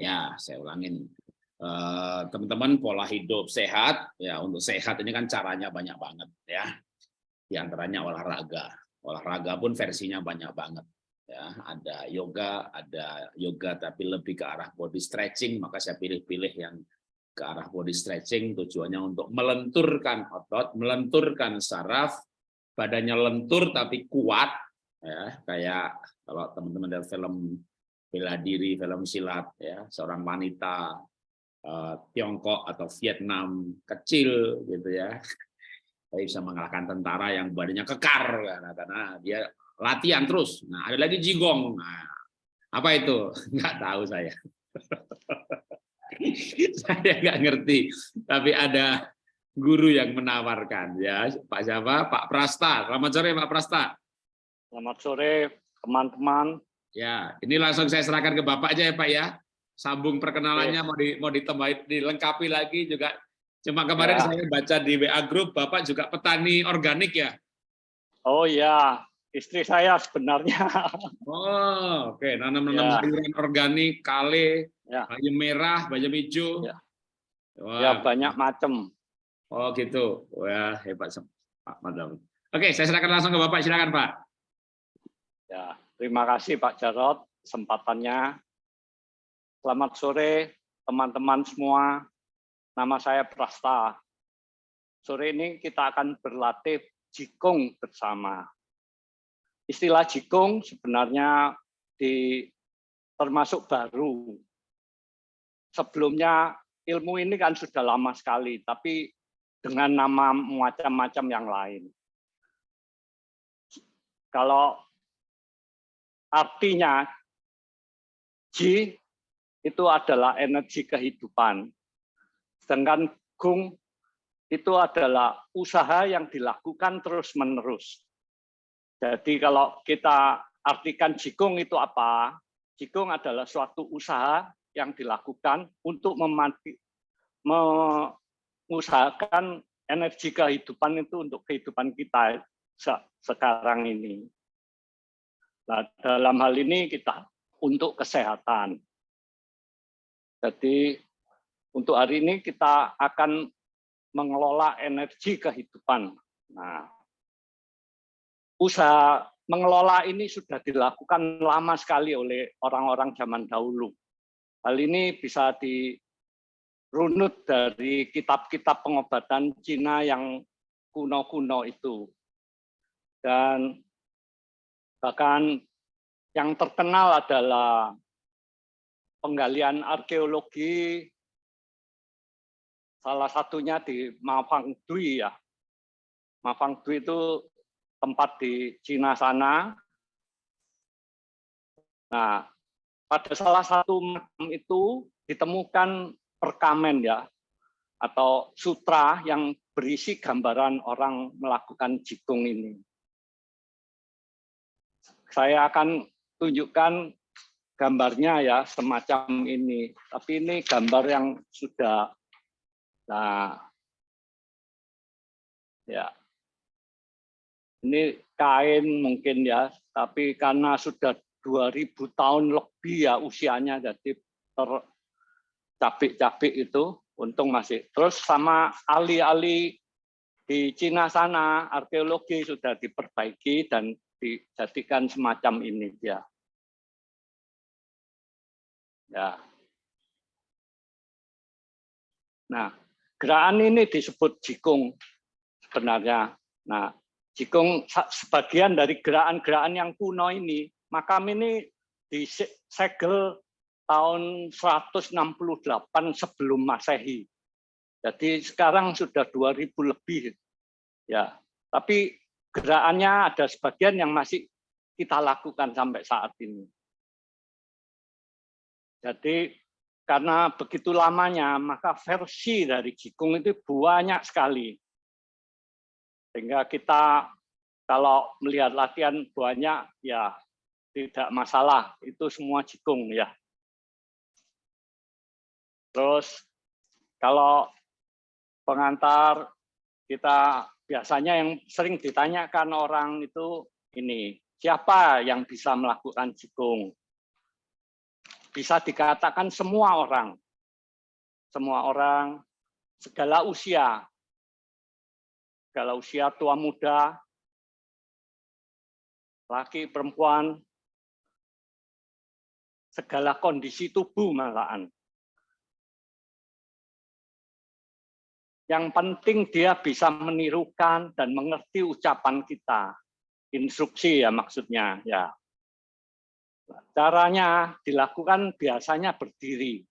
Ya, saya ulangin. Eh, Teman-teman pola hidup sehat ya untuk sehat ini kan caranya banyak banget ya. Di antaranya olahraga. Olahraga pun versinya banyak banget. Ya, ada yoga, ada yoga tapi lebih ke arah body stretching, maka saya pilih-pilih yang ke arah body stretching tujuannya untuk melenturkan otot, melenturkan saraf, badannya lentur tapi kuat ya, kayak kalau teman-teman dari film bela diri, film silat ya, seorang wanita eh, Tiongkok atau Vietnam kecil gitu ya. Tapi bisa mengalahkan tentara yang badannya kekar karena, karena dia latihan terus. Nah, ada lagi jigong. Nah, apa itu? Nggak tahu saya. saya nggak ngerti, tapi ada guru yang menawarkan ya. Pak siapa? Pak Prasta. Selamat sore Pak Prasta. Selamat sore teman-teman. Ya, ini langsung saya serahkan ke Bapak aja ya Pak ya. Sambung perkenalannya mau di, mau ditambahin dilengkapi lagi juga. Cuma kemarin Ya. saya baca di WA Group Bapak juga petani organik ya. Oh ya, istri saya sebenarnya. Oh, oke. Nanam-nanam Ya. sayuran organik, kale, Ya. bayam merah, bayam hijau. Ya. Wah, ya banyak macam. oh gitu. Wah, hebat Pak Madam. Oke, saya serahkan langsung ke Bapak. Silakan Pak. Ya, terima kasih Pak Jarot kesempatannya. Selamat sore teman-teman semua. Nama saya Prasta. Sore ini kita akan berlatih jikung bersama. Istilah jikung sebenarnya di termasuk baru. Sebelumnya ilmu ini kan sudah lama sekali, tapi dengan nama macam-macam yang lain. Kalau artinya Ji itu adalah energi kehidupan. Sedangkan Gung itu adalah usaha yang dilakukan terus-menerus. Jadi kalau kita artikan Jikung itu apa? Jikung adalah suatu usaha yang dilakukan untuk memati, mengusahakan energi kehidupan itu untuk kehidupan kita se- sekarang ini. Nah, dalam hal ini kita untuk kesehatan. Jadi untuk hari ini kita akan mengelola energi kehidupan. Nah, usaha mengelola ini sudah dilakukan lama sekali oleh orang-orang zaman dahulu. Hal ini bisa dirunut dari kitab-kitab pengobatan Cina yang kuno-kuno itu. Dan bahkan yang terkenal adalah penggalian arkeologi salah satunya di Mafang Dui ya. Mafang Dui itu tempat di Cina sana. Nah, pada salah satu makam itu ditemukan perkamen ya atau sutra yang berisi gambaran orang melakukan jikung ini. Saya akan tunjukkan gambarnya ya semacam ini. Tapi ini gambar yang sudah nah ya. Ini kain mungkin ya, tapi karena sudah 2000 tahun lebih ya usianya jadi tercabik-cabik itu untung masih. Terus sama ahli-ahli di Cina sana arkeologi sudah diperbaiki dan dijadikan semacam ini ya. Ya. Nah, gerakan ini disebut jikung sebenarnya. Nah, jikung sebagian dari gerakan-gerakan yang kuno ini, makam ini disegel tahun 168 sebelum Masehi. Jadi sekarang sudah 2000 lebih. Ya, tapi gerakannya ada sebagian yang masih kita lakukan sampai saat ini. Jadi karena begitu lamanya, maka versi dari Jikung itu banyak sekali. Sehingga kita kalau melihat latihan banyak, ya tidak masalah. Itu semua Jikung ya. Terus kalau pengantar kita biasanya yang sering ditanyakan orang itu ini siapa yang bisa melakukan jikung bisa dikatakan semua orang, semua orang, segala usia, segala usia tua muda, laki perempuan, segala kondisi tubuh malahan. Yang penting dia bisa menirukan dan mengerti ucapan kita. Instruksi ya maksudnya ya. Caranya dilakukan biasanya berdiri.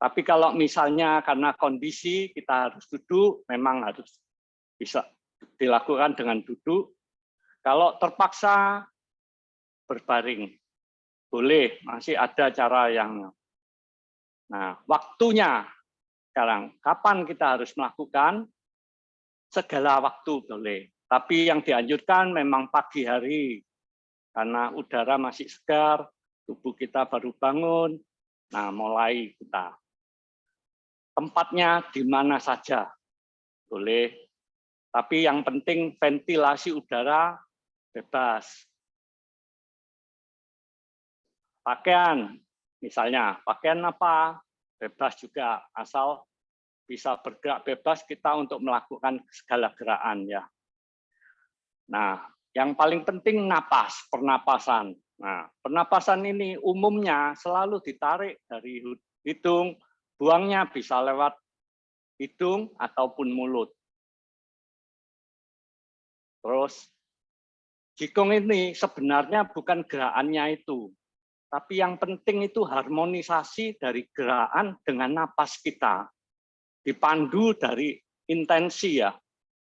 Tapi kalau misalnya karena kondisi kita harus duduk, memang harus bisa dilakukan dengan duduk. Kalau terpaksa berbaring, boleh, masih ada cara yang. Nah, waktunya sekarang, kapan kita harus melakukan? Segala waktu boleh. Tapi yang dianjurkan memang pagi hari, karena udara masih segar, tubuh kita baru bangun, nah mulai kita. Tempatnya di mana saja, boleh. Tapi yang penting ventilasi udara bebas. Pakaian, misalnya pakaian apa, bebas juga, asal bisa bergerak bebas kita untuk melakukan segala gerakan ya. Nah, yang paling penting napas, pernapasan. Nah, pernapasan ini umumnya selalu ditarik dari hidung, buangnya bisa lewat hidung ataupun mulut. Terus, jikong ini sebenarnya bukan gerakannya itu, tapi yang penting itu harmonisasi dari gerakan dengan napas kita. Dipandu dari intensi ya,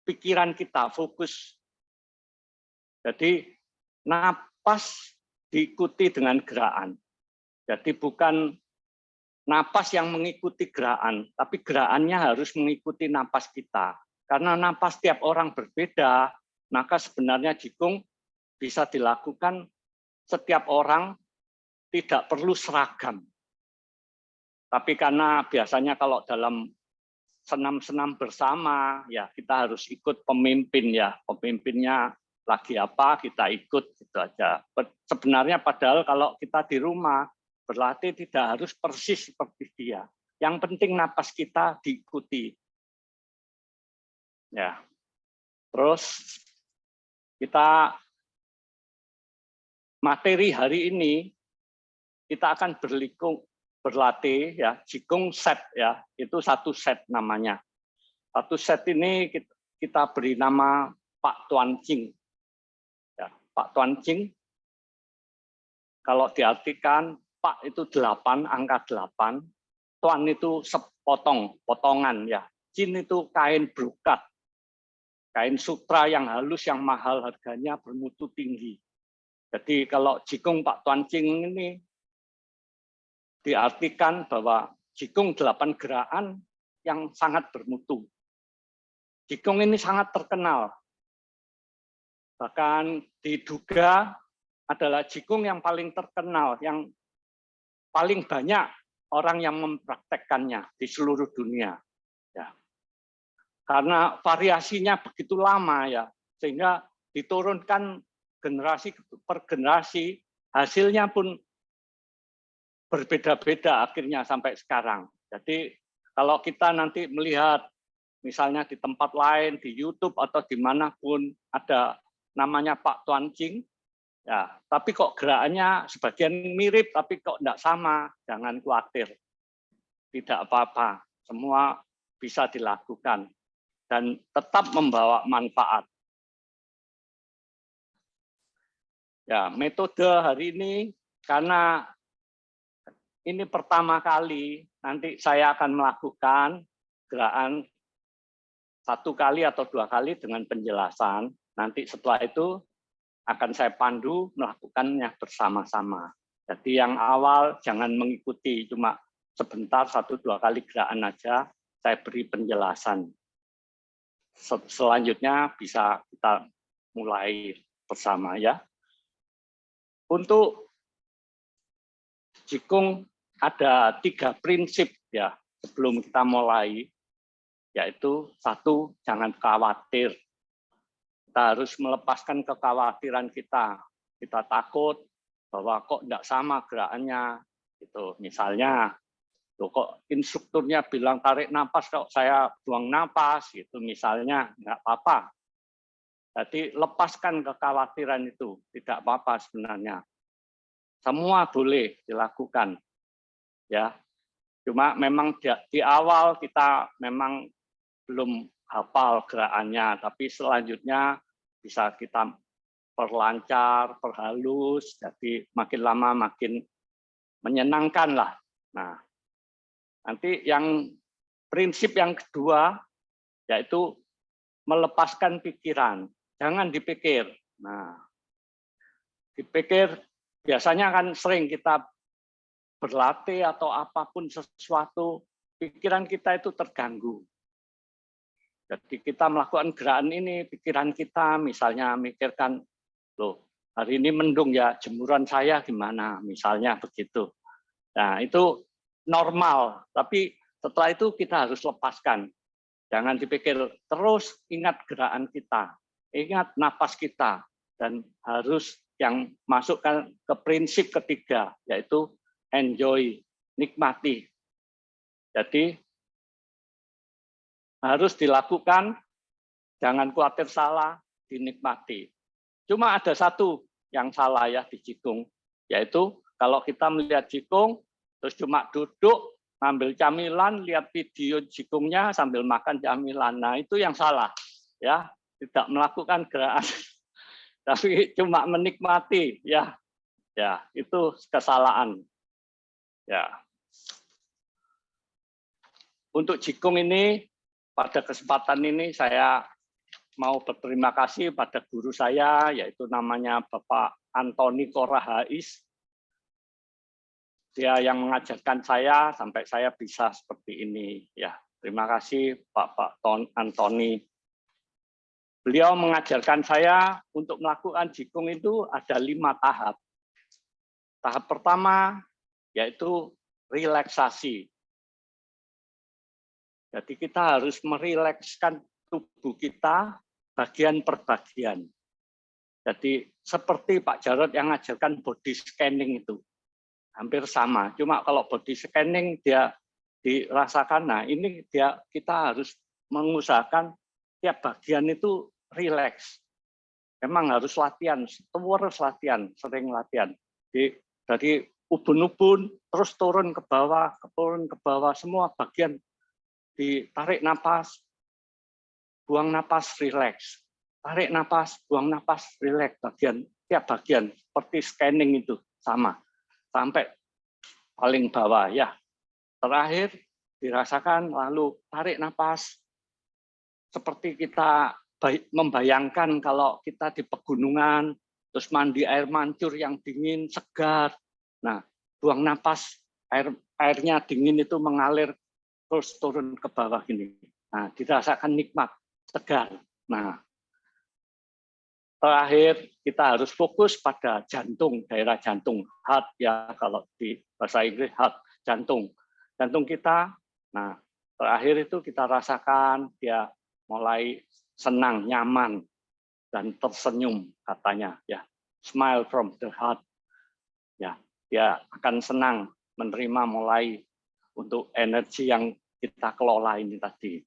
pikiran kita, fokus jadi napas diikuti dengan gerakan. Jadi bukan napas yang mengikuti gerakan, tapi gerakannya harus mengikuti napas kita. Karena napas tiap orang berbeda, maka sebenarnya jikung bisa dilakukan setiap orang tidak perlu seragam. Tapi karena biasanya kalau dalam senam-senam bersama, ya kita harus ikut pemimpin ya, pemimpinnya lagi apa kita ikut gitu aja. Sebenarnya padahal kalau kita di rumah berlatih tidak harus persis seperti dia. Yang penting napas kita diikuti. Ya. Terus kita materi hari ini kita akan berlikung berlatih ya. Jikung set ya. Itu satu set namanya. Satu set ini kita beri nama Pak Tuan Cing Pak Tuan Cing, kalau diartikan Pak itu delapan, angka delapan, Tuan itu sepotong, potongan ya. Cin itu kain brokat, kain sutra yang halus, yang mahal harganya bermutu tinggi. Jadi kalau jikung Pak Tuan Cing ini diartikan bahwa jikung delapan gerakan yang sangat bermutu. Jikung ini sangat terkenal Bahkan diduga adalah jikung yang paling terkenal, yang paling banyak orang yang mempraktekkannya di seluruh dunia. Ya. Karena variasinya begitu lama ya, sehingga diturunkan generasi per generasi, hasilnya pun berbeda-beda akhirnya sampai sekarang. Jadi kalau kita nanti melihat misalnya di tempat lain, di YouTube atau di mana pun ada namanya Pak Tuan Cing, ya, tapi kok gerakannya sebagian mirip, tapi kok tidak sama, jangan khawatir. Tidak apa-apa, semua bisa dilakukan dan tetap membawa manfaat. Ya, metode hari ini karena ini pertama kali nanti saya akan melakukan gerakan satu kali atau dua kali dengan penjelasan Nanti setelah itu akan saya pandu melakukannya bersama-sama. Jadi yang awal jangan mengikuti cuma sebentar satu dua kali gerakan aja, saya beri penjelasan. Selanjutnya bisa kita mulai bersama ya. Untuk jikung ada tiga prinsip ya sebelum kita mulai, yaitu satu jangan khawatir kita harus melepaskan kekhawatiran kita. Kita takut bahwa kok tidak sama gerakannya, Itu misalnya Loh, kok instrukturnya bilang tarik napas kok saya buang napas gitu misalnya nggak apa-apa. Jadi lepaskan kekhawatiran itu, tidak apa-apa sebenarnya. Semua boleh dilakukan. Ya. Cuma memang di, di awal kita memang belum hafal gerakannya, tapi selanjutnya bisa kita perlancar, perhalus, jadi makin lama makin menyenangkan lah. Nah, Nanti yang prinsip yang kedua yaitu melepaskan pikiran. Jangan dipikir. Nah, dipikir biasanya kan sering kita berlatih atau apa pun sesuatu, pikiran kita itu terganggu. Jadi kita melakukan gerakan ini, pikiran kita misalnya mikirkan, loh hari ini mendung ya, jemuran saya gimana, misalnya begitu. Nah itu normal, tapi setelah itu kita harus lepaskan. Jangan dipikir terus ingat gerakan kita, ingat napas kita, dan harus yang masukkan ke prinsip ketiga, yaitu enjoy, nikmati. Jadi harus dilakukan, jangan khawatir salah, dinikmati. Cuma ada satu yang salah ya di jikung, yaitu kalau kita melihat jikung, terus cuma duduk ngambil camilan lihat video jikungnya sambil makan camilan nah itu yang salah ya tidak melakukan gerakan tapi cuma menikmati ya ya itu kesalahan ya. Untuk jikung ini pada kesempatan ini saya mau berterima kasih pada guru saya yaitu namanya Bapak Antoni Korahais dia yang mengajarkan saya sampai saya bisa seperti ini ya. Terima kasih Pak Pak Ton Antoni. Beliau mengajarkan saya untuk melakukan jikung itu ada lima tahap. Tahap pertama yaitu relaksasi jadi kita harus merilekskan tubuh kita bagian per bagian jadi seperti Pak Jarod yang mengajarkan body scanning itu hampir sama. Cuma kalau body scanning dia dirasakan, nah ini dia kita harus mengusahakan tiap bagian itu rileks. Memang harus latihan, terus latihan, sering latihan. Di, dari ubun-ubun terus turun ke bawah, turun ke bawah, semua bagian ditarik napas, buang napas, rileks. Tarik napas, buang napas, rileks. Bagian tiap bagian seperti scanning itu sama sampai paling bawah ya. Terakhir dirasakan lalu tarik nafas seperti kita membayangkan kalau kita di pegunungan terus mandi air mancur yang dingin segar. Nah, buang nafas air airnya dingin itu mengalir terus turun ke bawah ini. Nah, dirasakan nikmat, segar. Nah, Terakhir, kita harus fokus pada jantung, daerah jantung, heart ya kalau di bahasa Inggris heart, jantung. Jantung kita, nah terakhir itu kita rasakan dia mulai senang, nyaman, dan tersenyum katanya ya. Smile from the heart. Ya, akan senang menerima mulai untuk energi yang kita kelola ini tadi.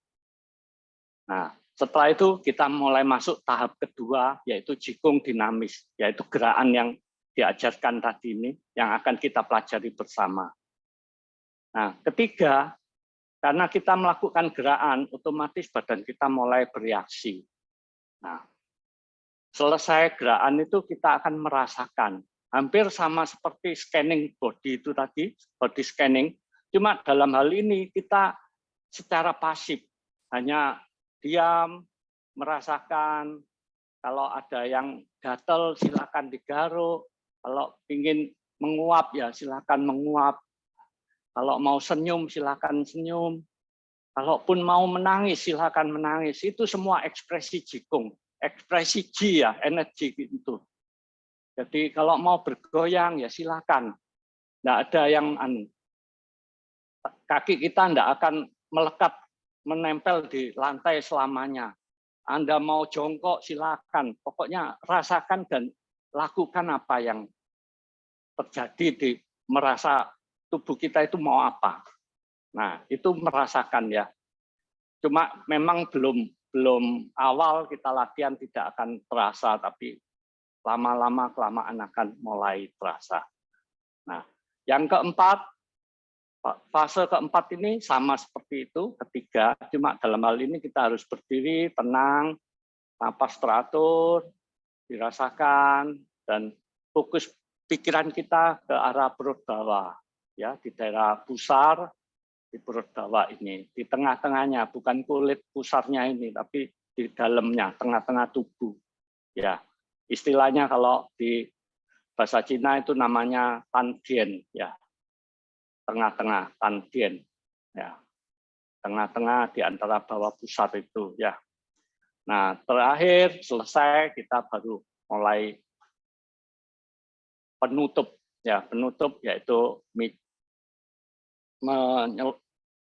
Nah, setelah itu kita mulai masuk tahap kedua, yaitu jikung dinamis, yaitu gerakan yang diajarkan tadi ini, yang akan kita pelajari bersama. Nah, ketiga, karena kita melakukan gerakan, otomatis badan kita mulai bereaksi. Nah, selesai gerakan itu kita akan merasakan, hampir sama seperti scanning body itu tadi, body scanning, cuma dalam hal ini kita secara pasif, hanya diam, merasakan. Kalau ada yang gatel, silakan digaruk. Kalau ingin menguap, ya silakan menguap. Kalau mau senyum, silakan senyum. Kalaupun mau menangis, silakan menangis. Itu semua ekspresi jikung, ekspresi ji ya, energi itu. Jadi kalau mau bergoyang ya silakan. Tidak ada yang anu. Kaki kita tidak akan melekat menempel di lantai selamanya. Anda mau jongkok silakan, pokoknya rasakan dan lakukan apa yang terjadi di merasa tubuh kita itu mau apa. Nah, itu merasakan ya. Cuma memang belum belum awal kita latihan tidak akan terasa, tapi lama-lama kelamaan akan mulai terasa. Nah, yang keempat, fase keempat ini sama seperti itu, ketiga, cuma dalam hal ini kita harus berdiri, tenang, napas teratur, dirasakan, dan fokus pikiran kita ke arah perut bawah, ya di daerah pusar, di perut bawah ini, di tengah-tengahnya, bukan kulit pusarnya ini, tapi di dalamnya, tengah-tengah tubuh. Ya, istilahnya kalau di bahasa Cina itu namanya tandien, ya, tengah-tengah tandien, ya, tengah-tengah di antara bawah pusar itu, ya. Nah, terakhir selesai kita baru mulai penutup, ya, penutup yaitu menyel,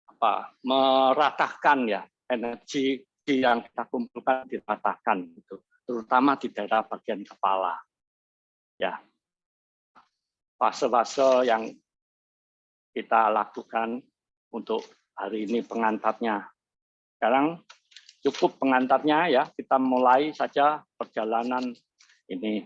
apa, meratahkan ya. Energi yang kita kumpulkan diratahkan itu terutama di daerah bagian kepala ya fase-fase yang kita lakukan untuk hari ini pengantarnya sekarang cukup pengantarnya ya kita mulai saja perjalanan ini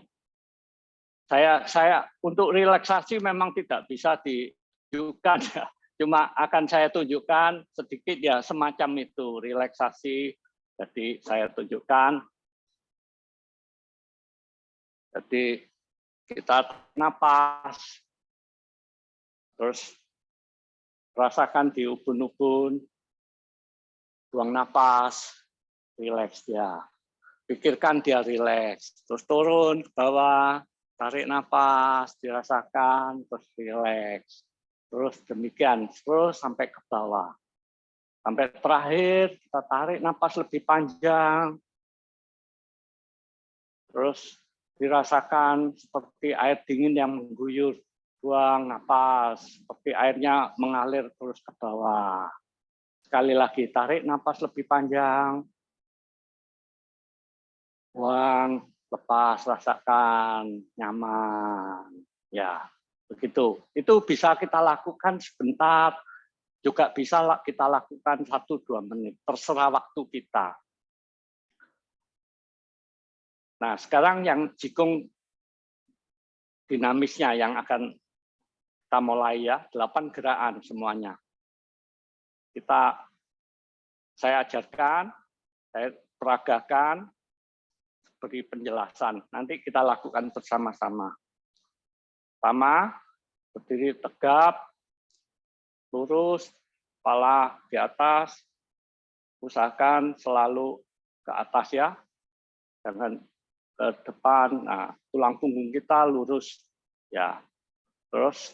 saya saya untuk relaksasi memang tidak bisa ditunjukkan ya Cuma akan saya tunjukkan sedikit ya semacam itu relaksasi. Jadi saya tunjukkan. Jadi kita napas, terus rasakan di ubun-ubun, buang napas, rileks dia. Pikirkan dia rileks, terus turun ke bawah, tarik napas, dirasakan, terus rileks terus demikian. Terus sampai ke bawah. Sampai terakhir kita tarik napas lebih panjang. Terus dirasakan seperti air dingin yang mengguyur buang napas seperti airnya mengalir terus ke bawah. Sekali lagi tarik napas lebih panjang. Buang lepas rasakan nyaman. Ya begitu. Itu bisa kita lakukan sebentar juga bisa kita lakukan satu dua menit terserah waktu kita nah sekarang yang jikung dinamisnya yang akan kita mulai ya delapan gerakan semuanya. Kita saya ajarkan saya peragakan beri penjelasan. Nanti kita lakukan bersama-sama. Pertama, berdiri tegap, lurus, kepala di atas, usahakan selalu ke atas ya, jangan ke depan. Nah, tulang punggung kita lurus ya. Terus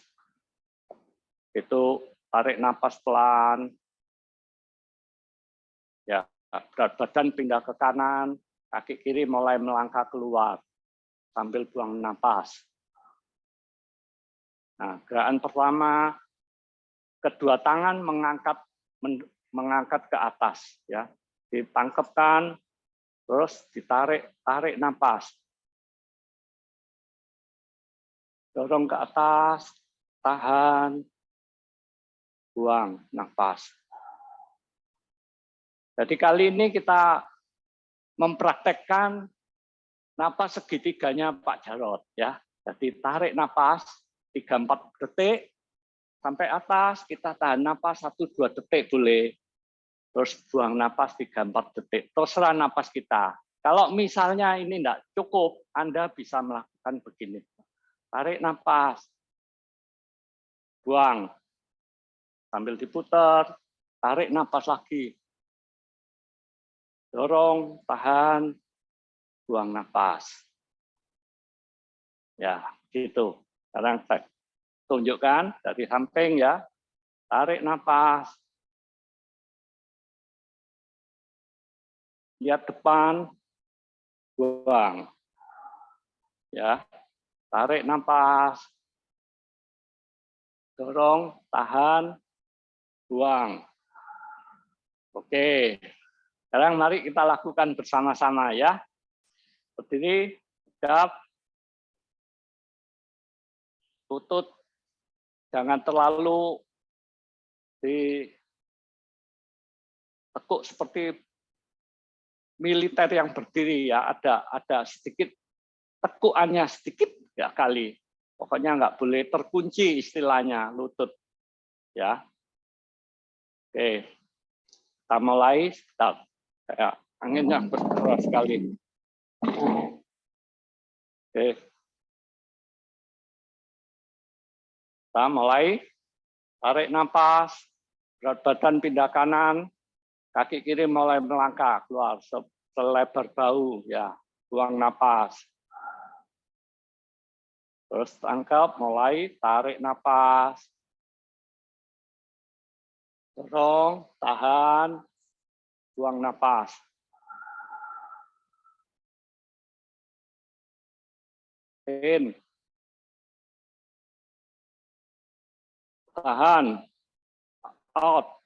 itu tarik napas pelan. Ya, berat badan pindah ke kanan, kaki kiri mulai melangkah keluar sambil buang napas. Nah, gerakan pertama kedua tangan mengangkat mengangkat ke atas ya. Ditangkapkan terus ditarik tarik napas. Dorong ke atas, tahan, buang nafas. Jadi kali ini kita mempraktekkan napas segitiganya Pak Jarot ya. Jadi tarik napas, 3-4 detik sampai atas, kita tahan napas 1-2 detik boleh. Terus buang napas 3-4 detik, terserah napas kita. Kalau misalnya ini tidak cukup, Anda bisa melakukan begini. Tarik napas, buang, sambil diputar, tarik napas lagi. Dorong, tahan, buang napas. Ya, gitu. Sekarang saya tunjukkan dari samping ya. Tarik nafas. Lihat depan. Buang. Ya. Tarik nafas. Dorong, tahan, buang. Oke. Sekarang mari kita lakukan bersama-sama ya. Berdiri, tegap, tutut jangan terlalu ditekuk seperti militer yang berdiri ya ada ada sedikit tekuannya sedikit ya kali. Pokoknya nggak boleh terkunci istilahnya lutut ya. Oke. Kita mulai start kayak anginnya bergerak sekali. Oke. Kita mulai. Tarik nafas. Berat badan pindah kanan kaki kiri mulai melangkah keluar selebar bau ya buang napas. Terus tangkap mulai tarik napas. Dorong tahan buang napas. In. Tahan. Out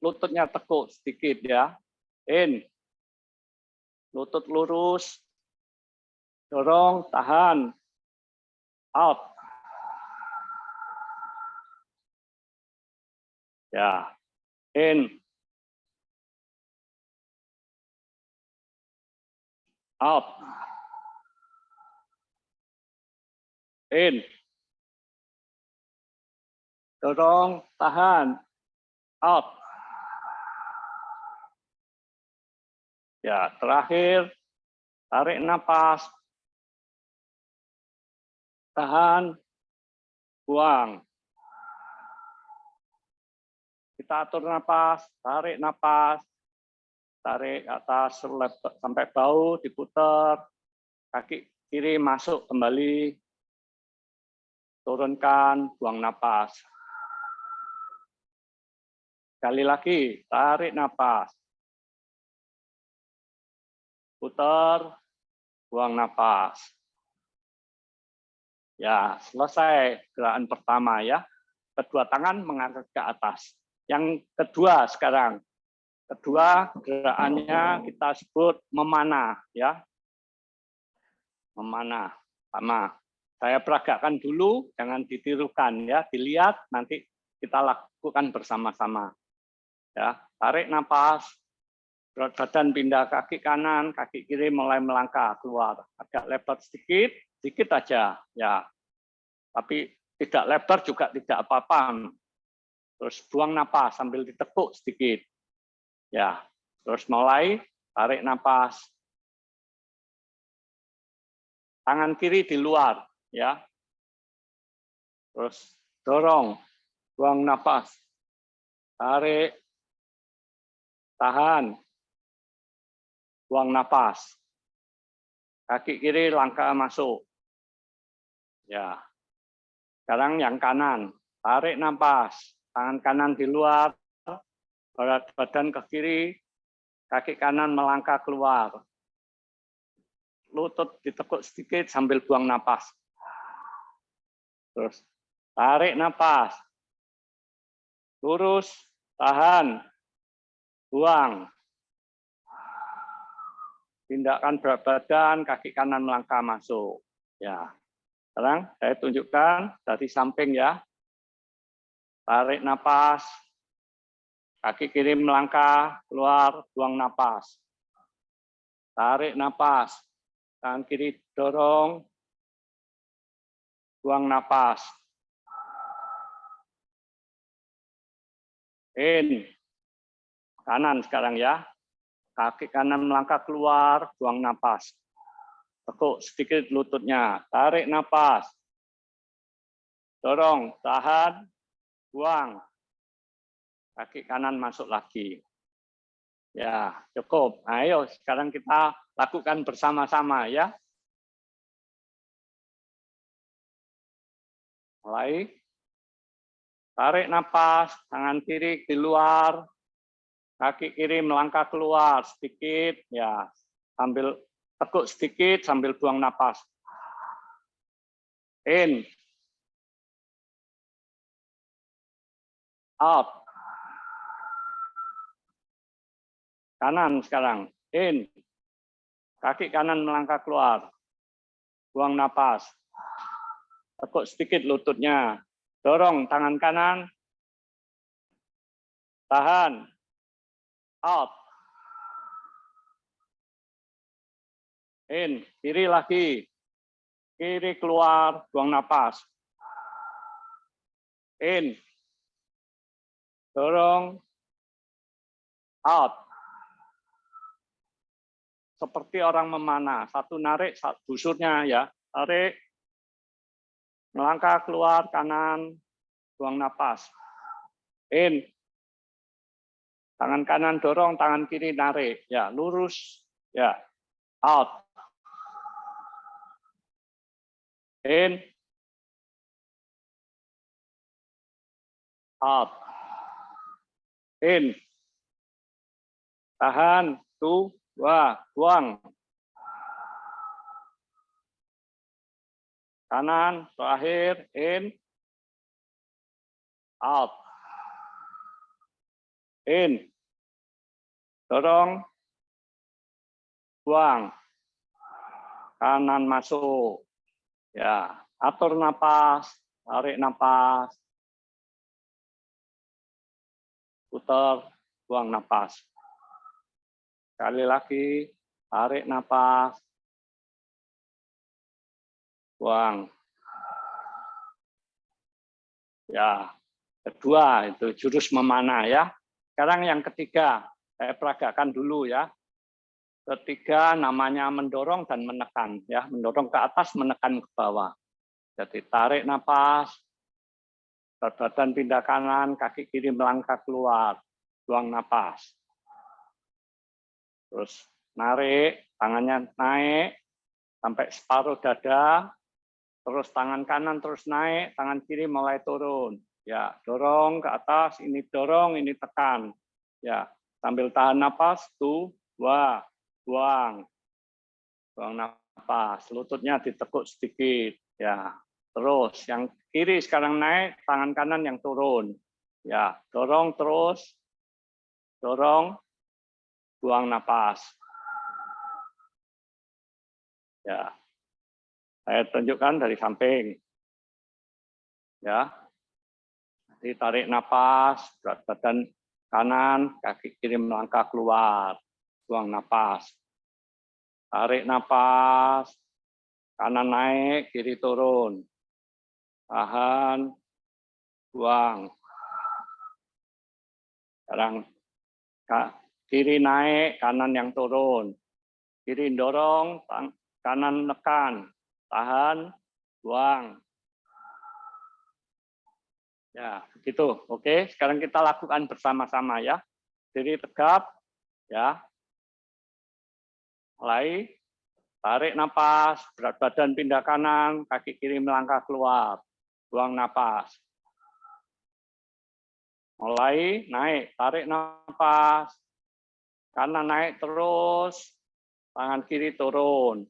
lututnya tekuk sedikit ya. In. Lutut lurus. Dorong, tahan. Out. Ya. In. Out. In. Dorong, tahan. Out. Ya, terakhir tarik napas. Tahan. Buang. Kita atur napas, tarik napas. Tarik atas sampai bau diputar. Kaki kiri masuk kembali. Turunkan, buang napas. Sekali lagi, tarik napas putar, buang nafas. Ya, selesai gerakan pertama ya. Kedua tangan mengangkat ke atas. Yang kedua sekarang. Kedua gerakannya kita sebut memanah ya. Memanah. Sama. Saya peragakan dulu, jangan ditirukan ya. Dilihat nanti kita lakukan bersama-sama. Ya, tarik nafas, berat badan pindah kaki kanan, kaki kiri mulai melangkah keluar. Agak lebar sedikit, sedikit aja ya. Tapi tidak lebar juga tidak apa-apa. Terus buang napas sambil ditekuk sedikit. Ya, terus mulai tarik napas. Tangan kiri di luar ya. Terus dorong, buang napas. Tarik, tahan, buang napas. Kaki kiri langkah masuk. Ya. Sekarang yang kanan, tarik napas. Tangan kanan di luar, berat badan ke kiri, kaki kanan melangkah keluar. Lutut ditekuk sedikit sambil buang napas. Terus tarik napas. Lurus, tahan, buang tindakan berat badan, kaki kanan melangkah masuk. Ya. Sekarang saya tunjukkan dari samping ya. Tarik napas. Kaki kiri melangkah, keluar, buang napas. Tarik napas. Tangan kiri dorong, buang napas. In. Kanan sekarang ya. Kaki kanan melangkah keluar, buang napas. Tekuk sedikit lututnya, tarik napas. Dorong, tahan, buang. Kaki kanan masuk lagi. Ya, cukup. Ayo sekarang kita lakukan bersama-sama ya. Mulai. Tarik napas, tangan kiri di luar, kaki kiri melangkah keluar sedikit ya. Sambil tekuk sedikit sambil buang napas. In. Out kanan sekarang. In. Kaki kanan melangkah keluar. Buang napas. Tekuk sedikit lututnya. Dorong tangan kanan. Tahan. Out. In, kiri lagi. Kiri keluar, buang napas. In. Dorong. Out. Seperti orang memanah. Satu narik, satu busurnya ya. Tarik. Melangkah keluar kanan. Buang napas. In. Tangan kanan dorong, tangan kiri narik. Ya, lurus. Ya. Out. In. Out. In. Tahan. Dua. Buang. Kanan. Terakhir. In. Out. In. Dorong. Buang. Kanan masuk. Ya, atur napas, tarik napas. Putar, buang napas. Sekali lagi, tarik napas. Buang. Ya, kedua itu jurus memanah ya. Sekarang yang ketiga, saya peragakan dulu ya. Ketiga namanya mendorong dan menekan ya, mendorong ke atas, menekan ke bawah. Jadi tarik napas, badan pindah kanan, kaki kiri melangkah keluar, buang napas. Terus narik, tangannya naik sampai separuh dada, terus tangan kanan terus naik, tangan kiri mulai turun. Ya, dorong ke atas, ini dorong, ini tekan. Ya, sambil tahan napas, tuh, dua, buang. Buang nafas lututnya ditekuk sedikit ya. Terus yang kiri sekarang naik tangan kanan yang turun. Ya dorong terus. Dorong buang nafas ya. Saya tunjukkan dari samping. Ya. Ditarik nafas berat badan kanan kaki kiri melangkah keluar buang nafas Tarik napas, kanan naik, kiri turun. Tahan, buang. Sekarang kiri naik, kanan yang turun. Kiri dorong, kanan nekan. Tahan, buang. Ya, begitu. Oke, sekarang kita lakukan bersama-sama ya. Diri tegap, ya. Mulai tarik napas, berat badan pindah kanan, kaki kiri melangkah keluar, buang napas. Mulai naik, tarik napas, kanan naik terus, tangan kiri turun.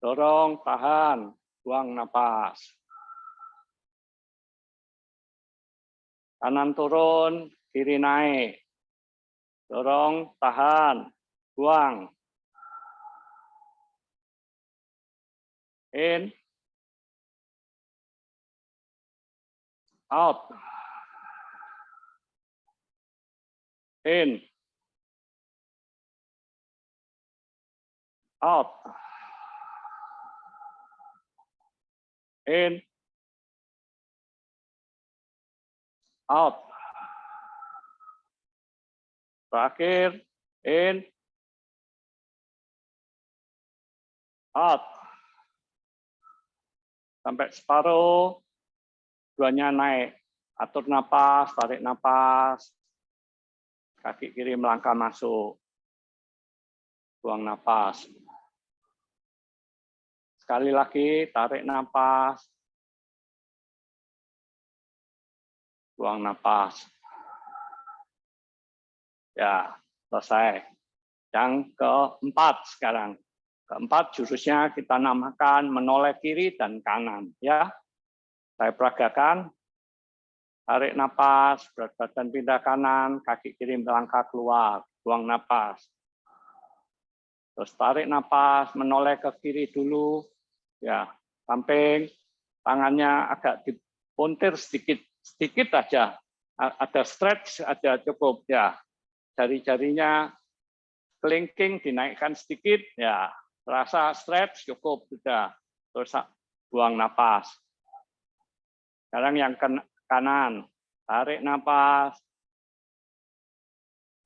Dorong, tahan, buang napas. Kanan turun, kiri naik. Dorong, tahan, buang. in, out, in, out, in, out. Terakhir, in, out sampai separuh, duanya naik. Atur napas, tarik napas, kaki kiri melangkah masuk, buang napas. Sekali lagi, tarik napas, buang napas. Ya, selesai. Yang keempat sekarang. Keempat, jurusnya kita namakan menoleh kiri dan kanan. Ya, Saya peragakan. Tarik napas, berat badan pindah kanan, kaki kiri melangkah keluar, buang napas. Terus tarik napas, menoleh ke kiri dulu. Ya, samping, tangannya agak dipuntir sedikit sedikit aja ada stretch ada cukup ya. Jari-jarinya kelingking dinaikkan sedikit ya. Terasa stretch cukup sudah. Terus buang napas. Sekarang yang kanan tarik napas.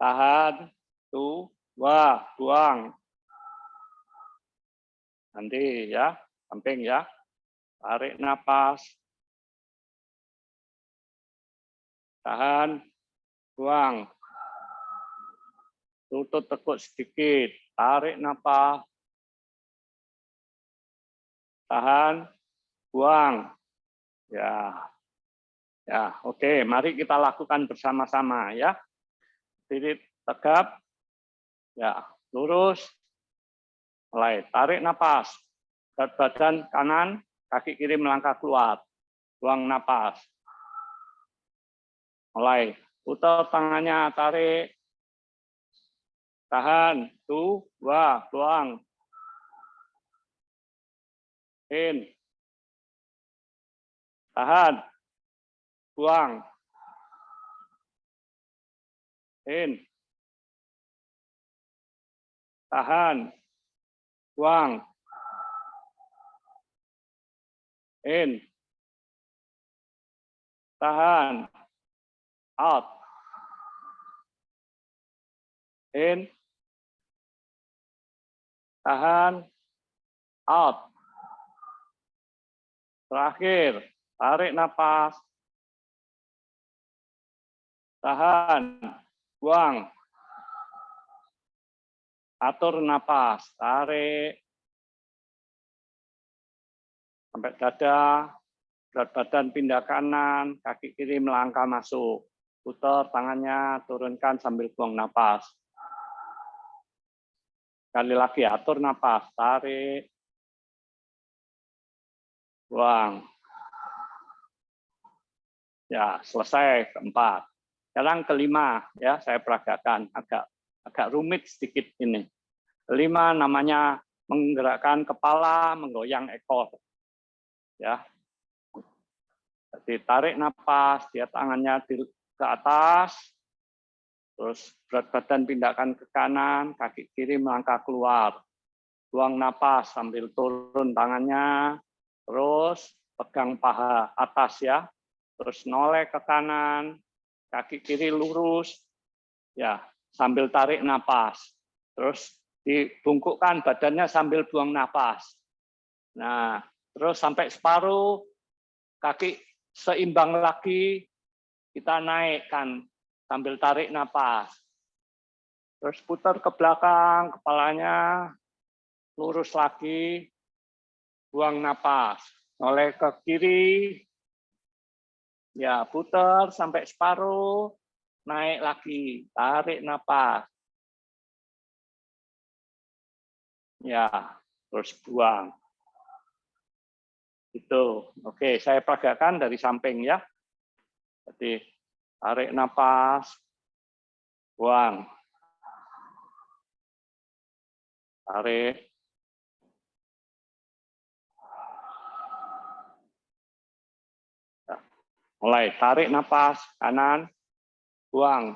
Tahan tuh wah buang. Nanti ya samping ya. Tarik napas tahan. Buang. Tutup tekuk sedikit, tarik nafas, tahan, buang. Ya, ya, oke. Mari kita lakukan bersama-sama ya. Diri tegap, ya, lurus, mulai. Tarik nafas, berat badan kanan, kaki kiri melangkah keluar, buang nafas. Mulai putar tangannya, tarik, tahan, tuh, wah, buang. In. Tahan. Buang. In. Tahan. Buang. In. Tahan. Out. In tahan, out. Terakhir, tarik nafas. Tahan, buang. Atur nafas, tarik. Sampai dada, berat badan pindah kanan, kaki kiri melangkah masuk. Putar tangannya, turunkan sambil buang nafas. Sekali lagi atur nafas, tarik, buang. Ya, selesai keempat. Sekarang kelima ya, saya peragakan agak agak rumit sedikit ini. Kelima namanya menggerakkan kepala, menggoyang ekor. Ya. Jadi tarik nafas, dia tangannya ke atas, Terus berat badan pindahkan ke kanan, kaki kiri melangkah keluar. Buang napas sambil turun tangannya. Terus pegang paha atas ya. Terus noleh ke kanan, kaki kiri lurus. Ya, sambil tarik napas. Terus dibungkukkan badannya sambil buang napas. Nah, terus sampai separuh kaki seimbang lagi kita naikkan sambil tarik napas. Terus putar ke belakang, kepalanya lurus lagi, buang napas. Oleh ke kiri, ya putar sampai separuh, naik lagi, tarik napas. Ya, terus buang. Itu. Oke, saya peragakan dari samping ya. Jadi Tarik nafas, buang. Tarik. Mulai tarik nafas kanan, buang.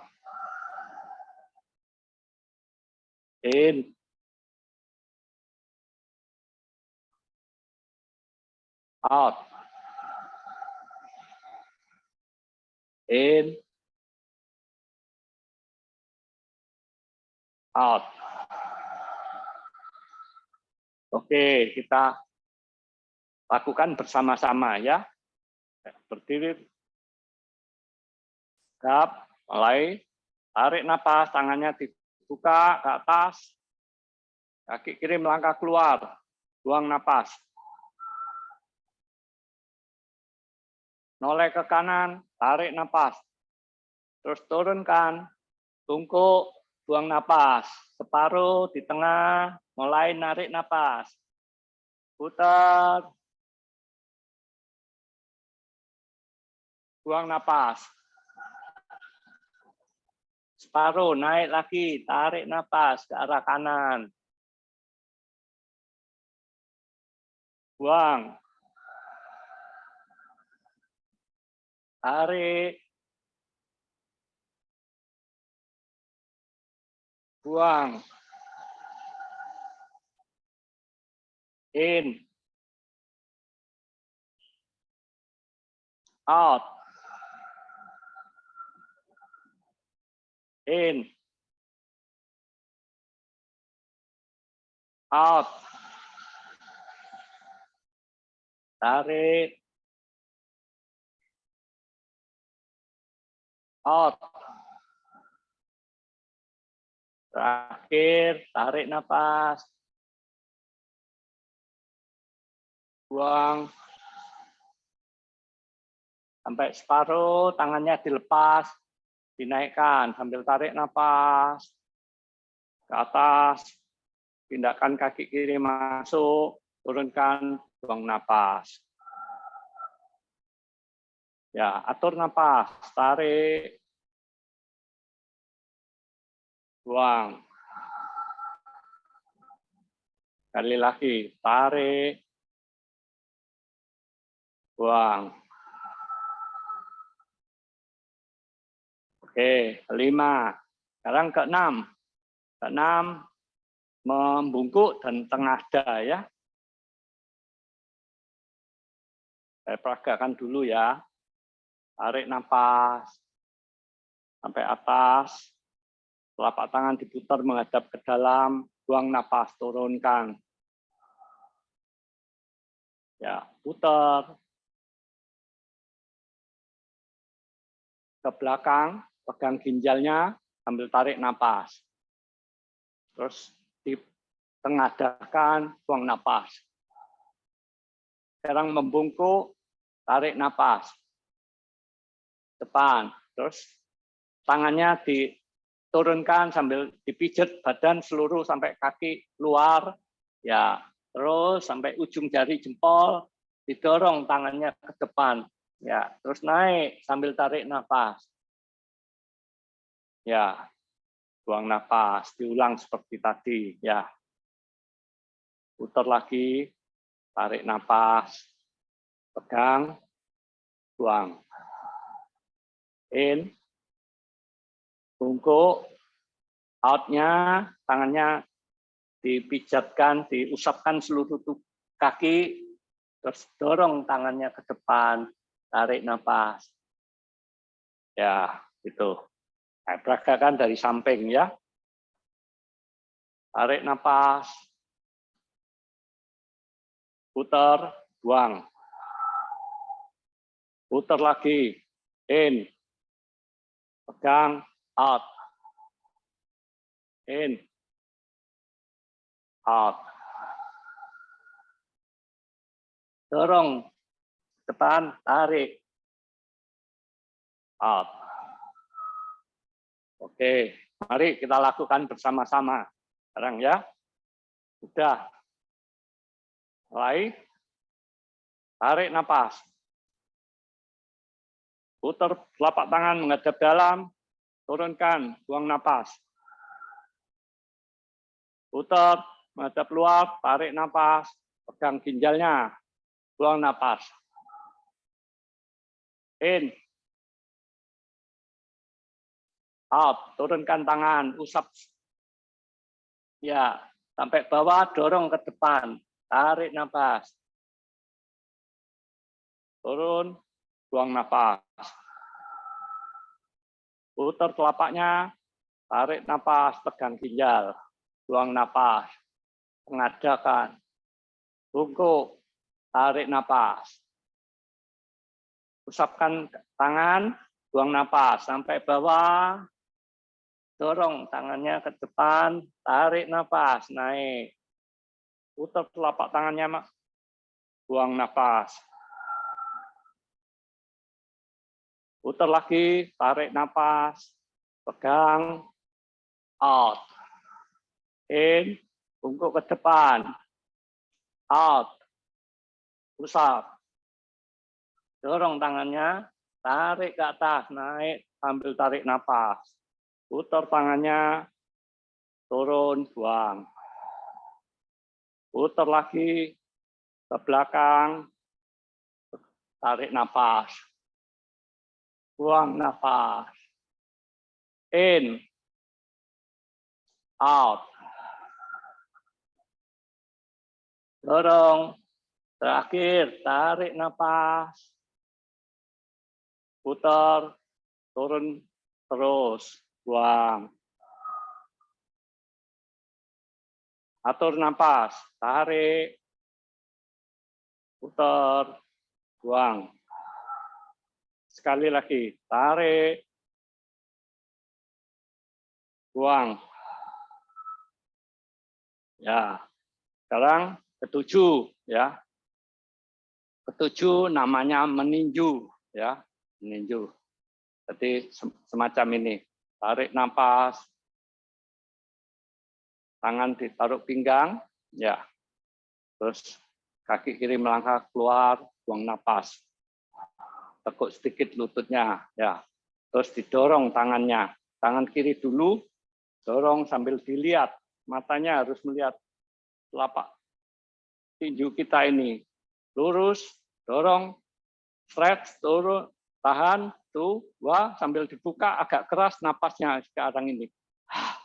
In. Out. In, out. Oke, kita lakukan bersama-sama ya. Berdiri. Gap, mulai. Tarik napas, tangannya dibuka ke atas. Kaki kiri melangkah keluar. Buang napas. Noleh ke kanan, tarik napas. Terus turunkan, tungkuk, buang napas. Separuh di tengah, mulai narik napas. Putar. Buang napas. Separuh, naik lagi, tarik napas ke arah kanan. Buang. Tarik, buang, in, out, in, out, tarik, out. Terakhir, tarik nafas. Buang. Sampai separuh, tangannya dilepas, dinaikkan sambil tarik nafas. Ke atas, pindahkan kaki kiri masuk, turunkan, buang nafas. Ya, atur nafas, tarik, buang. Kali lagi, tarik, buang. Oke, kelima. Sekarang keenam. Keenam, membungkuk dan tengah ya. Saya peragakan dulu ya. Tarik nafas sampai atas. Telapak tangan diputar menghadap ke dalam, buang nafas, turunkan. Ya, putar. Ke belakang, pegang ginjalnya, sambil tarik nafas. Terus ditengadahkan, buang nafas. Sekarang membungkuk, tarik nafas depan, terus tangannya diturunkan sambil dipijat badan seluruh sampai kaki luar, ya terus sampai ujung jari jempol, didorong tangannya ke depan, ya terus naik sambil tarik nafas, ya buang nafas, diulang seperti tadi, ya putar lagi, tarik nafas, pegang, buang in, bungkuk, outnya tangannya dipijatkan, diusapkan seluruh kaki, terus dorong tangannya ke depan, tarik nafas. Ya, itu. Nah, peragakan dari samping ya. Tarik nafas. Putar, buang. Putar lagi. In, pegang out. In. Out. Dorong. Depan tarik. Out. Oke mari kita lakukan bersama-sama. Sekarang ya. Sudah. Mulai. Tarik nafas Putar telapak tangan menghadap dalam, turunkan, buang napas. Putar, menghadap luar, tarik napas, pegang ginjalnya, buang napas. In. Out, turunkan tangan, usap. Ya, sampai bawah, dorong ke depan, tarik napas. Turun, buang nafas. Putar telapaknya, tarik nafas, pegang ginjal, buang nafas, pengadakan, bungkuk, tarik nafas. Usapkan tangan, buang nafas sampai bawah, dorong tangannya ke depan, tarik nafas, naik. Putar telapak tangannya, buang nafas. Putar lagi, tarik nafas, pegang, out. In, bungkuk ke depan, out. Usap. Dorong tangannya, tarik ke atas, naik, ambil tarik nafas. Putar tangannya, turun, buang. Putar lagi, ke belakang, tarik nafas buang nafas. In, out. Dorong. Terakhir, tarik nafas. Putar, turun terus, buang. Atur nafas, tarik, putar, buang. Sekali lagi, tarik, buang. Ya, sekarang ketujuh ya. Ketujuh namanya meninju ya, meninju. Jadi semacam ini, tarik nafas, tangan ditaruh pinggang, ya. Terus kaki kiri melangkah keluar, buang nafas. Tekuk sedikit lututnya, ya. Terus didorong tangannya, tangan kiri dulu, dorong sambil dilihat, matanya harus melihat telapak tinju kita ini. Lurus, dorong, stretch, turun, tahan, tuh, wah, sambil dibuka agak keras napasnya sekarang ini.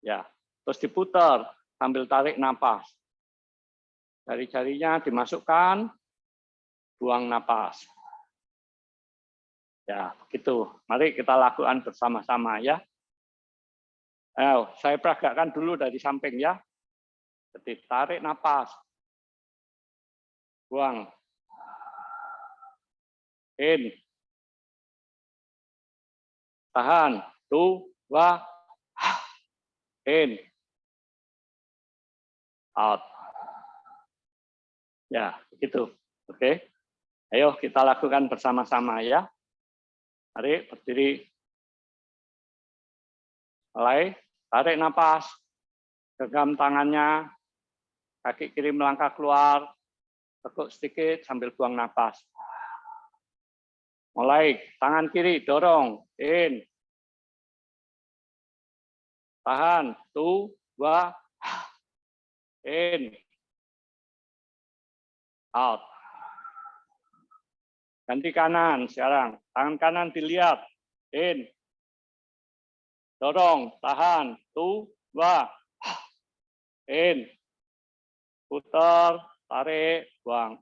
Ya, terus diputar sambil tarik napas. Jari-jarinya dimasukkan, buang napas. Ya, begitu. Mari kita lakukan bersama-sama ya. Ayo, saya peragakan dulu dari samping ya. Jadi tarik napas. Buang. In. Tahan. Dua. In. Out. Ya, begitu. Oke. Ayo kita lakukan bersama-sama ya. Mari berdiri. Mulai. Tarik nafas, genggam tangannya, kaki kiri melangkah keluar, tekuk sedikit sambil buang nafas. Mulai, tangan kiri dorong, in. Tahan, tu, dua, in. Out. Ganti kanan sekarang, tangan kanan dilihat, in. Dorong, tahan, dua, in, putar, tarik, buang.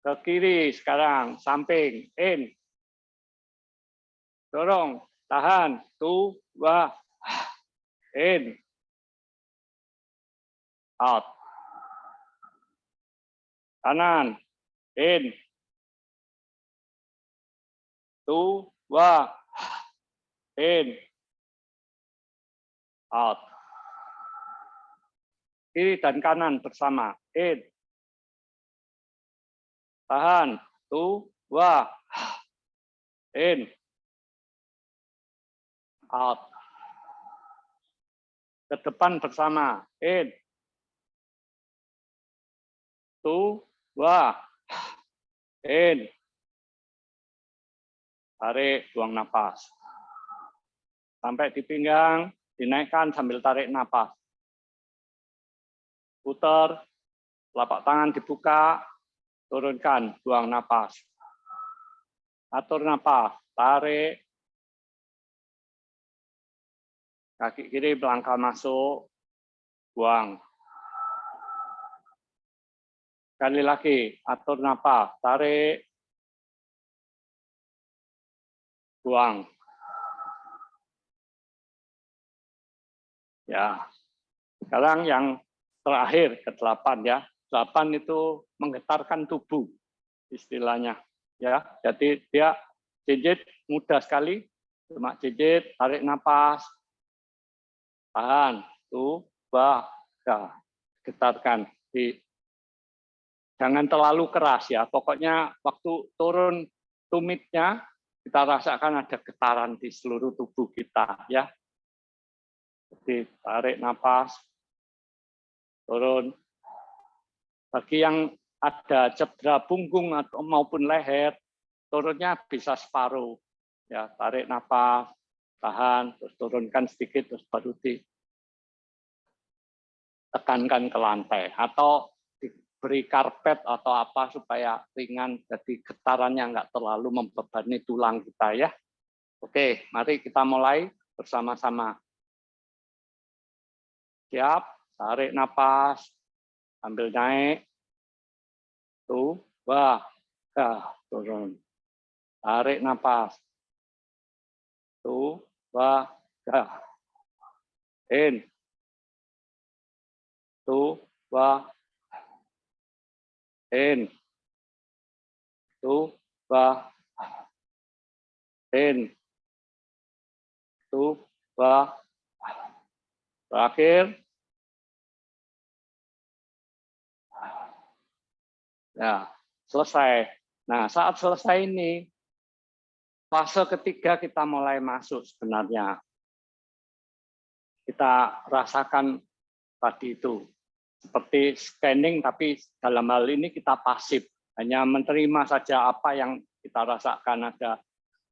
Ke kiri sekarang, samping, in, dorong, tahan, dua, in, out. Kanan, in, Wah. In. Out. Kiri dan kanan bersama. In. Tahan. Wah. In. Out. Ke depan bersama. In. Tu. Wah. In. Tarik, buang napas. Sampai di pinggang, dinaikkan sambil tarik napas. Putar, telapak tangan dibuka, turunkan, buang napas. Atur napas, tarik. Kaki kiri melangkah masuk, buang. Sekali lagi, atur napas, tarik, buang. Ya, sekarang yang terakhir ke delapan ya. Delapan itu menggetarkan tubuh istilahnya. Ya, jadi dia jijit mudah sekali, cuma jijit, tarik nafas, tahan, tuh, bah, getarkan. Di, jangan terlalu keras ya. Pokoknya waktu turun tumitnya kita rasakan ada getaran di seluruh tubuh kita ya. Jadi tarik nafas, turun. Bagi yang ada cedera punggung atau maupun leher, turunnya bisa separuh. Ya, tarik nafas, tahan, terus turunkan sedikit, terus baru di tekankan ke lantai atau beri karpet atau apa supaya ringan jadi getarannya nggak terlalu membebani tulang kita ya. Oke, mari kita mulai bersama-sama. Siap, tarik napas, ambil naik, tuh, wah, dah, turun. Tarik napas, tuh, wah, dah. In, tuh, wah, in, tuh, wah, in, tuh, wah, terakhir, Ya, selesai. Nah, saat selesai ini, fase ketiga kita mulai masuk sebenarnya. Kita rasakan tadi itu, seperti scanning, tapi dalam hal ini kita pasif. Hanya menerima saja apa yang kita rasakan. Ada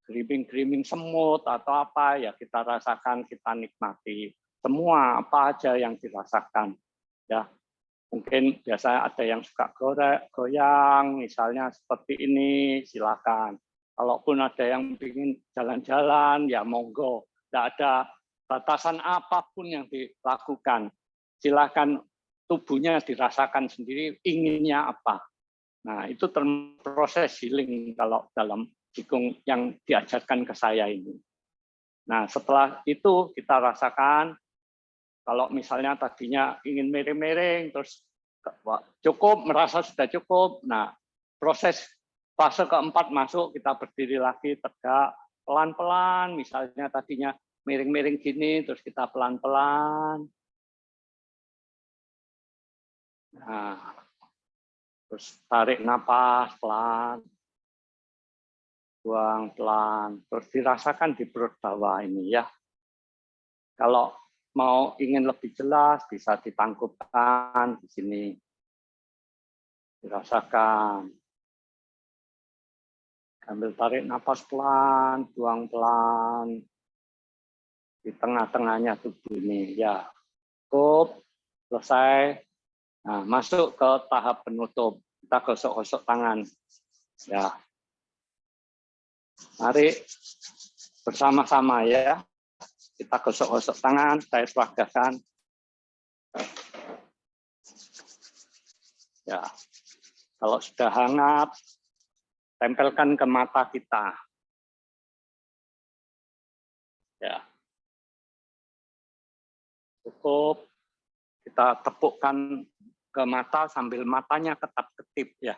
gerimbing-gerimbing semut atau apa, ya kita rasakan, kita nikmati. Semua apa aja yang dirasakan. Ya, Mungkin biasa ada yang suka gorek, goyang, misalnya seperti ini, silakan. Kalaupun ada yang ingin jalan-jalan, ya monggo. Tidak ada batasan apa pun yang dilakukan. Silakan tubuhnya dirasakan sendiri, inginnya apa. Nah, itu proses healing kalau dalam jikung yang diajarkan ke saya ini. Nah, setelah itu kita rasakan kalau misalnya tadinya ingin miring-miring, terus cukup, merasa sudah cukup. Nah, proses fase keempat masuk, kita berdiri lagi tegak, pelan-pelan, misalnya tadinya miring-miring gini, terus kita pelan-pelan. Nah, terus tarik napas pelan, buang pelan, terus dirasakan di perut bawah ini ya. Kalau mau ingin lebih jelas bisa ditangkupkan di sini. Dirasakan. Ambil tarik nafas pelan, buang pelan. Di tengah-tengahnya tubuh ini. Ya, cukup, selesai. Nah, masuk ke tahap penutup. Kita gosok-gosok tangan. Ya. Mari bersama-sama ya. Kita gosok-gosok tangan, saya seragakan. Ya, kalau sudah hangat, tempelkan ke mata kita. Ya, cukup. Kita tepukkan ke mata sambil matanya ketap-ketip ya.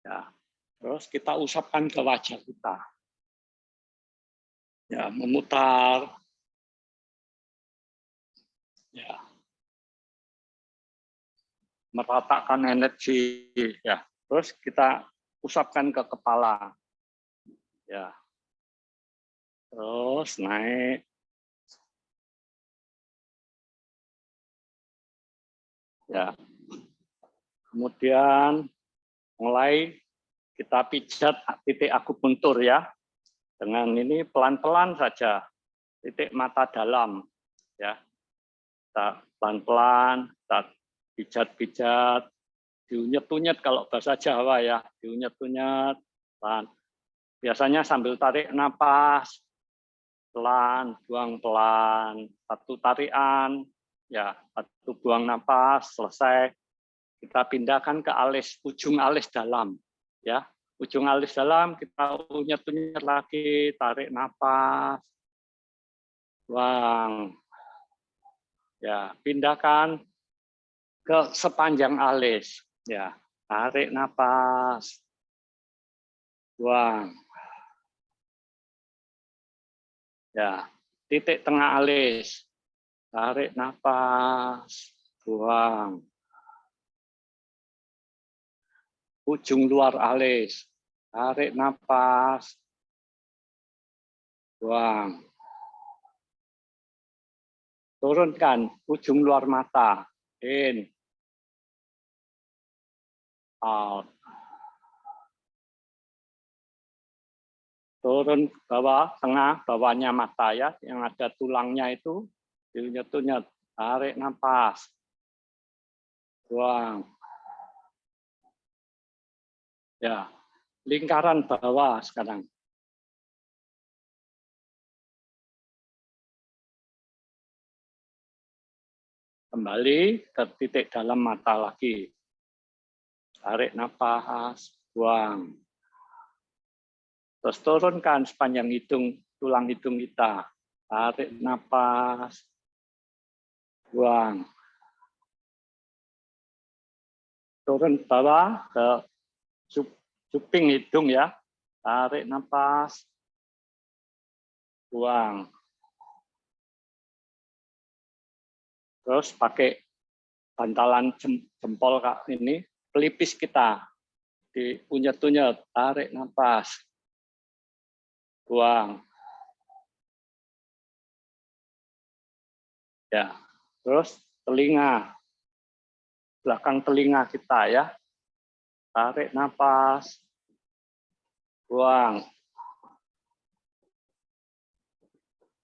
Ya, Terus kita usapkan ke wajah kita. Ya, memutar. Ya. Meratakan energi ya. Terus kita usapkan ke kepala. Ya. Terus naik ya kemudian mulai kita pijat titik akupuntur ya. Dengan ini pelan-pelan saja, titik mata dalam. ya Kita pelan-pelan, kita pijat-pijat, diunyet-unyet kalau bahasa Jawa ya, diunyet-unyet, pelan. Biasanya sambil tarik napas, pelan, buang pelan, satu tarian, ya satu buang napas, selesai. Kita pindahkan ke alis, ujung alis dalam ya. Ujung alis dalam kita unyet-unyet lagi tarik nafas buang. Ya pindahkan ke sepanjang alis ya. Tarik nafas buang. Ya titik tengah alis tarik nafas buang ujung luar alis. Tarik nafas. Buang. Turunkan ujung luar mata. In. Out. Turun bawah, tengah, bawahnya mata ya, yang ada tulangnya itu Diunyet-unyet. Tarik nafas. Buang. Ya, lingkaran bawah sekarang. Kembali ke titik dalam mata lagi. Tarik nafas, buang. Terus turunkan sepanjang hidung, tulang hidung kita. Tarik nafas, buang. Turun bawah ke cuping hidung ya. Tarik nafas. Buang. Terus pakai bantalan jempol kak ini pelipis kita diunyet-unyet, tarik nafas. Buang. Ya, terus telinga. Belakang telinga kita ya tarik nafas, buang.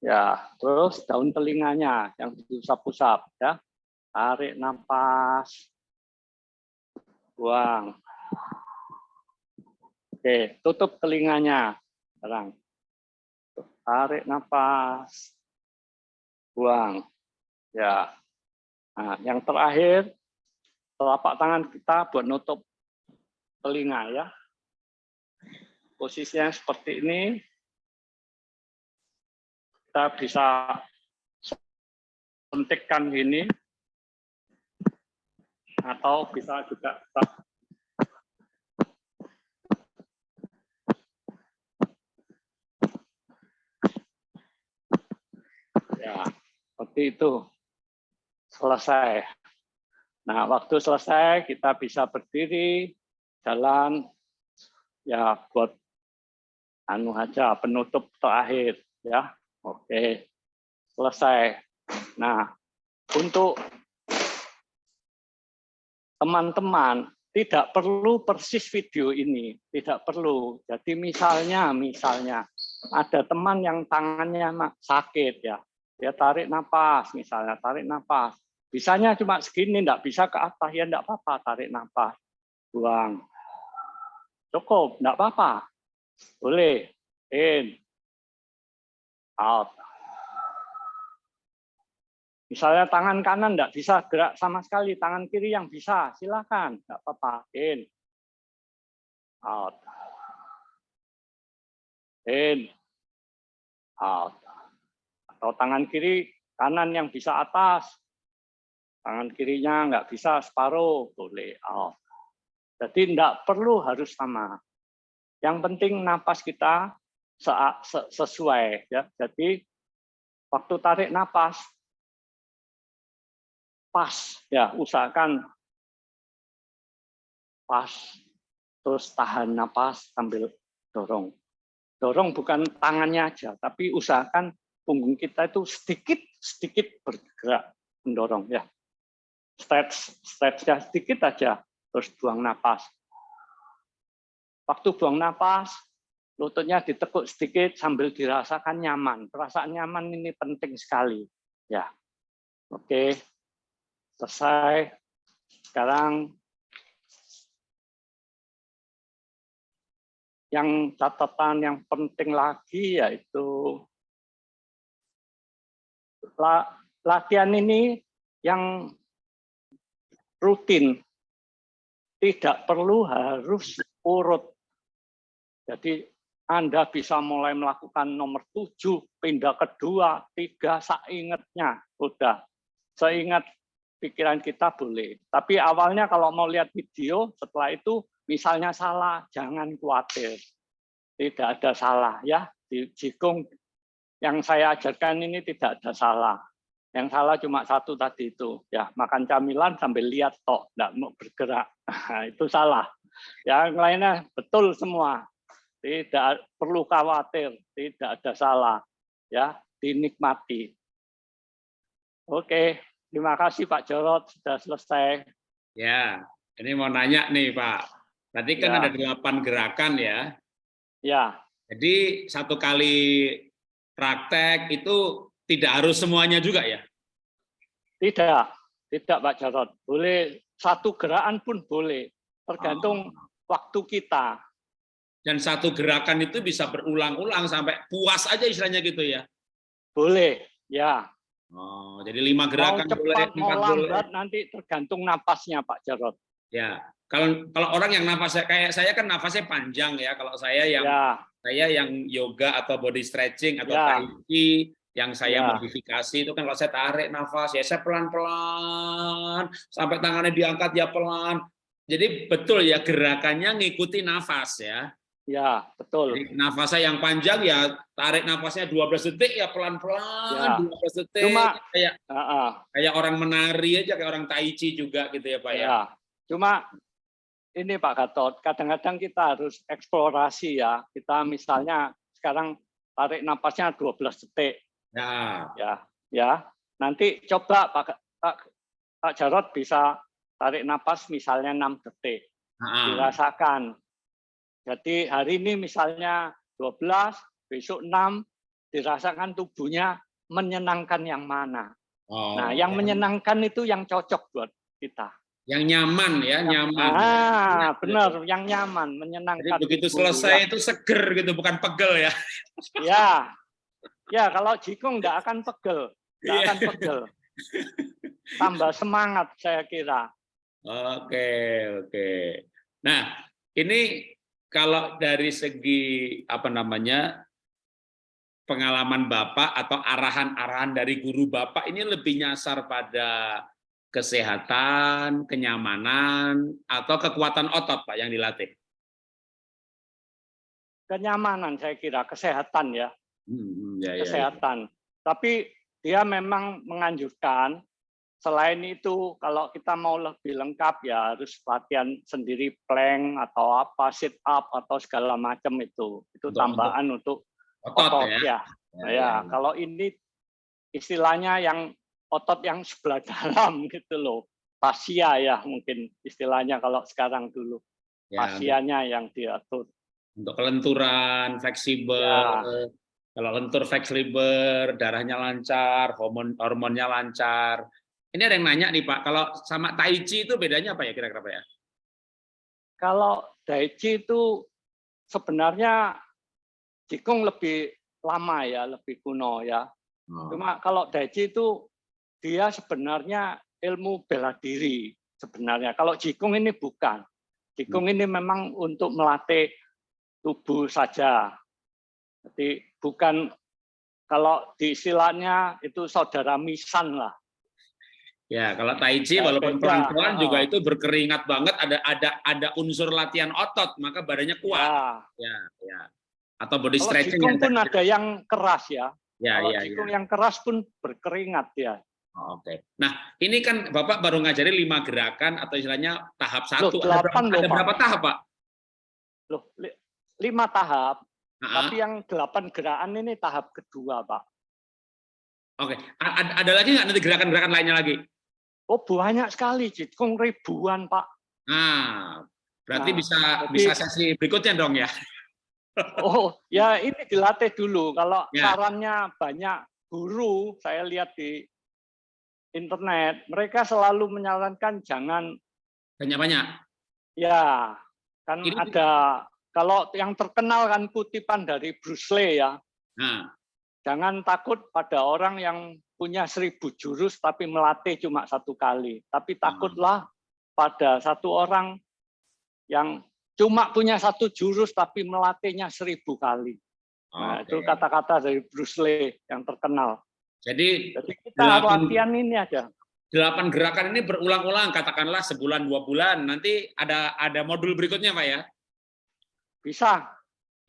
Ya, terus daun telinganya yang diusap-usap ya. Tarik nafas, buang. Oke, tutup telinganya sekarang. Tarik nafas, buang. Ya. Nah, yang terakhir telapak tangan kita buat nutup telinga ya. Posisinya seperti ini. Kita bisa suntikkan gini. Atau bisa juga Ya, seperti itu. Selesai. Nah, waktu selesai kita bisa berdiri, jalan ya buat anu aja penutup terakhir ya. Oke. Selesai. Nah, untuk teman-teman tidak perlu persis video ini, tidak perlu. Jadi misalnya misalnya ada teman yang tangannya sakit ya, dia tarik napas misalnya, tarik napas. Bisanya cuma segini, enggak bisa ke atas ya enggak apa-apa, tarik napas. Buang. Cukup, enggak apa-apa. Boleh. In. Out. Misalnya tangan kanan enggak bisa gerak sama sekali, tangan kiri yang bisa, silakan, enggak apa-apa. In. Out. In. Out. Atau tangan kiri, kanan yang bisa atas. Tangan kirinya enggak bisa separuh, boleh out. Jadi tidak perlu harus sama. Yang penting napas kita sesuai. Ya. Jadi waktu tarik napas, pas. ya Usahakan pas. Terus tahan napas sambil dorong. Dorong bukan tangannya aja, tapi usahakan punggung kita itu sedikit-sedikit bergerak mendorong. ya Stretch, stretch sedikit aja terus buang napas. Waktu buang napas, lututnya ditekuk sedikit sambil dirasakan nyaman. Perasaan nyaman ini penting sekali. Ya, oke, selesai. Sekarang yang catatan yang penting lagi yaitu latihan ini yang rutin tidak perlu harus urut. Jadi Anda bisa mulai melakukan nomor tujuh, pindah kedua, tiga, seingatnya. Udah, seingat pikiran kita boleh. Tapi awalnya kalau mau lihat video, setelah itu misalnya salah, jangan khawatir. Tidak ada salah ya. Di jikung yang saya ajarkan ini tidak ada salah. Yang salah cuma satu tadi itu, ya makan camilan sambil lihat tok, tidak mau bergerak. Nah, itu salah. Yang lainnya betul semua. Tidak perlu khawatir, tidak ada salah. Ya, dinikmati. Oke, terima kasih Pak Jorot sudah selesai. Ya, ini mau nanya nih Pak. Tadi kan ya. ada delapan gerakan ya. Ya. Jadi satu kali praktek itu tidak harus semuanya juga ya? Tidak, tidak Pak Jarod. Boleh satu gerakan pun boleh, tergantung waktu kita. Dan satu gerakan itu bisa berulang-ulang sampai puas aja istilahnya gitu ya. Boleh, ya. Oh, jadi lima Mau gerakan boleh, cepat, mau empat boleh. lambat, nanti tergantung napasnya Pak Jarod. Ya, kalau kalau orang yang nafasnya kayak saya kan nafasnya panjang ya. Kalau saya yang Ya, saya yang yoga atau body stretching atau Ya. tai chi yang saya Ya. modifikasi itu kan kalau saya tarik nafas ya saya pelan-pelan sampai tangannya diangkat ya pelan. Jadi betul ya gerakannya ngikuti nafas ya. ya betul. Jadi nafasnya yang panjang ya tarik nafasnya 12 detik ya pelan-pelan Ya. 12 detik Cuma- kayak Ah, ah. kayak orang menari aja kayak orang tai chi juga gitu ya Pak ya. Ya, cuma ini Pak Gatot, kadang-kadang kita harus eksplorasi ya. Kita misalnya sekarang tarik napasnya 12 detik, Ya. ya, ya. Nanti coba Pak, Pak, Pak Jarod bisa tarik napas misalnya 6 detik, Ah, dirasakan. Jadi hari ini misalnya 12, besok 6, dirasakan tubuhnya menyenangkan yang mana. Oh, Nah, yang menyenangkan itu yang cocok buat kita. yang nyaman ya, nyaman. Ah, benar, yang nyaman, menyenangkan. Jadi begitu selesai itu seger gitu, bukan pegel ya. Ya, ya, kalau jikung nggak akan pegel, nggak Iya. akan pegel. Tambah semangat saya kira. Oke, oke. Nah, ini kalau dari segi apa namanya pengalaman Bapak atau arahan-arahan dari guru Bapak ini lebih nyasar pada kesehatan, kenyamanan, atau kekuatan otot Pak yang dilatih? Kenyamanan saya kira, kesehatan ya, Hmm, ya, ya, ya. kesehatan. Tapi dia memang menganjurkan selain itu kalau kita mau lebih lengkap ya harus latihan sendiri plank atau apa sit up atau segala macam itu. Itu Untuk- tambahan untuk Otot, otot ya. ya. Ya, Ya, kalau ini istilahnya yang otot yang sebelah dalam gitu loh. Fascia ya mungkin istilahnya kalau sekarang dulu. Ya, yang diatur. untuk kelenturan, fleksibel. Ya. Kalau lentur fleksibel, darahnya lancar, hormon hormonnya lancar. Ini ada yang nanya nih Pak, kalau sama Tai Chi itu bedanya apa ya kira-kira Pak ya? Kalau Daichi itu sebenarnya Jikung lebih lama ya, lebih kuno ya. Oh. Cuma kalau Daichi itu dia sebenarnya ilmu bela diri sebenarnya. Kalau Jikung ini bukan. Jikung ini memang untuk melatih tubuh saja. Jadi bukan kalau di istilahnya itu saudara misan lah. Ya, kalau Tai Chi walaupun pelan-pelan juga itu berkeringat banget, ada ada ada unsur latihan otot, maka badannya kuat. Ya. Ya, ya. Atau body Kalau stretching yang pun ada yang keras ya. Ya, Kalau ya, ya. Yang keras pun berkeringat ya. Oh, Oke. Nah, ini kan Bapak baru ngajari lima gerakan atau istilahnya tahap satu. ada, delapan berapa, loh, ada Pak. berapa tahap, Pak? Loh, li- lima tahap, tapi yang delapan gerakan ini tahap kedua, Pak. Oke. Ada, ada lagi nggak nanti gerakan-gerakan lainnya lagi? Oh, banyak sekali, Jikung ribuan, Pak. Nah, berarti Nah, bisa jadi- bisa sesi berikutnya dong ya. Oh, ya ini dilatih dulu. Kalau Ya. sarannya banyak guru, saya lihat di internet, mereka selalu menyarankan jangan Banyak-banyak. ya kan Ini- ada kalau yang terkenal kan kutipan dari Bruce Lee ya. Nah, Jangan takut pada orang yang punya seribu jurus tapi melatih cuma satu kali. Tapi takutlah pada satu orang yang cuma punya satu jurus tapi melatihnya seribu kali. Nah, itu oke. kata-kata dari Bruce Lee yang terkenal. Jadi Jadi kita Delapan- latihan ini aja. delapan gerakan ini berulang-ulang, katakanlah sebulan dua bulan. Nanti ada ada modul berikutnya, Pak ya. Bisa,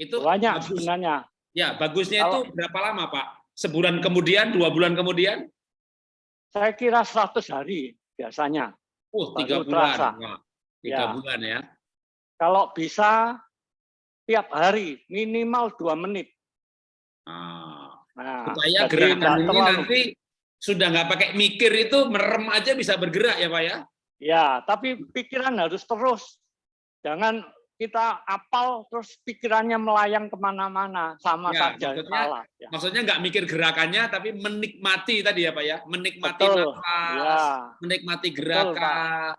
Itu banyak bagus. sebenarnya. Ya, bagusnya Kalau- itu berapa lama, Pak? Sebulan kemudian, dua bulan kemudian? Saya kira 100 hari biasanya. Baru tiga bulan. terasa. Tiga Ya. bulan ya. Kalau bisa tiap hari minimal dua menit. Ah. Nah, Supaya gerakan ini terlalu- nanti sudah nggak pakai mikir itu merem aja bisa bergerak ya, Pak ya? Ya, tapi pikiran harus terus. Jangan kita apal terus pikirannya melayang ke mana-mana sama Ya, saja maksudnya salah. Ya. Maksudnya nggak mikir gerakannya, tapi menikmati tadi ya Pak ya, menikmati Betul. nafas, Ya, menikmati Betul, gerakan.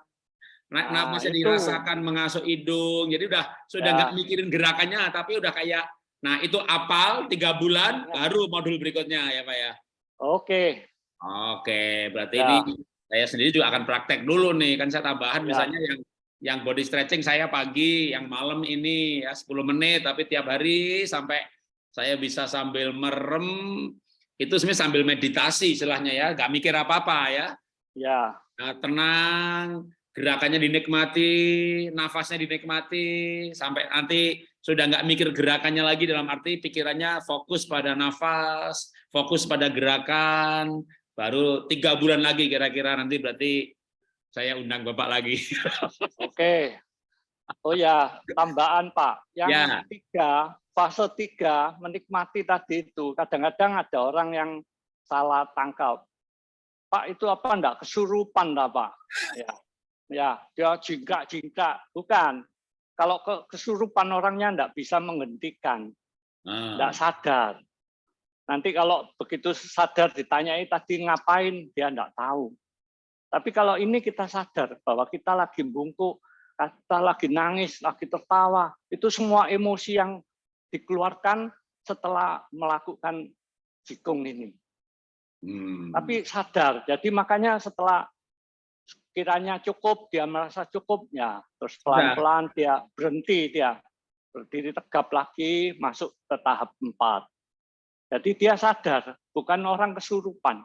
Nah, Nah, nafasnya itu. dirasakan mengasuh hidung. Jadi udah sudah Ya. nggak mikirin gerakannya, tapi udah kayak, nah itu apal tiga bulan, Ya. baru modul berikutnya ya Pak ya. oke. Oke, berarti Ya. ini saya sendiri juga akan praktek dulu nih. Kan saya tambahan Ya. misalnya yang yang body stretching saya pagi, yang malam ini ya 10 menit, tapi tiap hari sampai saya bisa sambil merem, itu sebenarnya sambil meditasi istilahnya ya, nggak mikir apa-apa ya. Ya, Nah, tenang, gerakannya dinikmati, nafasnya dinikmati, sampai nanti sudah nggak mikir gerakannya lagi dalam arti pikirannya fokus pada nafas, fokus pada gerakan, baru tiga bulan lagi kira-kira nanti berarti saya undang Bapak lagi. oke. Oh ya, tambahan Pak. Yang Ya. tiga, fase tiga, menikmati tadi itu. Kadang-kadang ada orang yang salah tangkap. Pak itu apa enggak kesurupan dah Pak? Ya, ya dia jingkrak-jingkrak. Bukan. Kalau ke kesurupan orangnya enggak bisa menghentikan, Ah, enggak sadar. Nanti kalau begitu sadar ditanyai tadi ngapain, dia enggak tahu. Tapi kalau ini kita sadar bahwa kita lagi bungkuk, kita lagi nangis, lagi tertawa, itu semua emosi yang dikeluarkan setelah melakukan jikung ini. hmm. Tapi sadar, jadi makanya setelah kiranya cukup, dia merasa cukup, ya terus pelan-pelan dia berhenti, dia berdiri tegap lagi, masuk ke tahap empat. Jadi dia sadar, bukan orang kesurupan.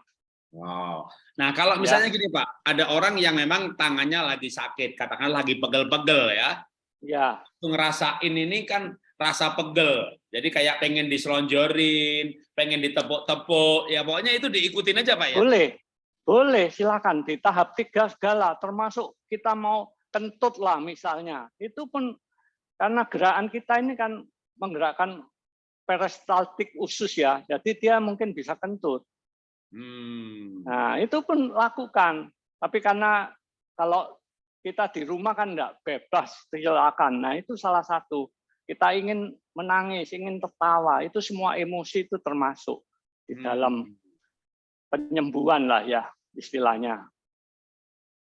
Wow. Nah, kalau Ya. misalnya gini Pak, ada orang yang memang tangannya lagi sakit, katakanlah lagi pegel-pegel ya, Ya, ngerasain ini kan rasa pegel. Jadi kayak pengen diselonjorin, pengen ditepuk-tepuk, ya pokoknya itu diikutin aja Pak ya. Boleh, boleh silakan di tahap tiga segala, termasuk kita mau kentut lah misalnya. Itu pun karena gerakan kita ini kan menggerakkan peristaltik usus ya, jadi dia mungkin bisa kentut. Hmm. Nah itu pun lakukan. Tapi karena kalau kita di rumah kan enggak bebas, silakan. Nah itu salah satu. Kita ingin menangis, ingin tertawa, itu semua emosi itu termasuk di dalam penyembuhan lah ya istilahnya.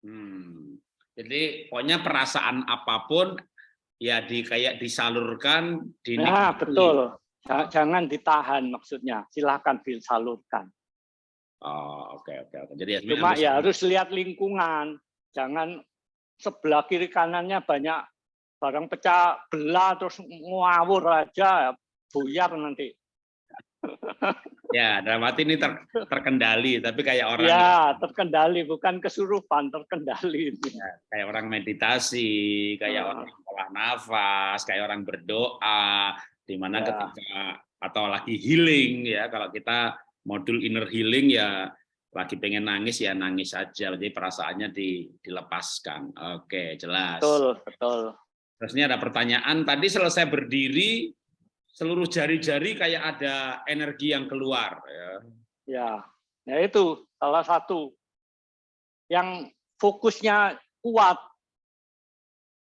Hmm. Jadi pokoknya perasaan apa pun ya di kayak disalurkan, Nah, dinikmati. betul. Ja- Jangan ditahan maksudnya, silakan disalurkan. Oh, oke oke oke. Jadi ya Cuma harus- ya harus lihat lingkungan, jangan sebelah kiri kanannya banyak barang pecah belah terus ngawur aja, buyar nanti. ya dalam arti ini ter- terkendali, tapi kayak orang Ya, terkendali bukan kesurupan, terkendali. kayak orang meditasi, kayak Ah. orang olah nafas, kayak orang berdoa, di mana Ya. ketika atau lagi healing ya, kalau kita modul inner healing ya lagi pengen nangis ya nangis aja, jadi perasaannya di, dilepaskan. Oke, jelas. Betul, betul. Terus ini ada pertanyaan, tadi selesai berdiri, seluruh jari-jari kayak ada energi yang keluar. Ya. Ya, ya itu salah satu yang fokusnya kuat,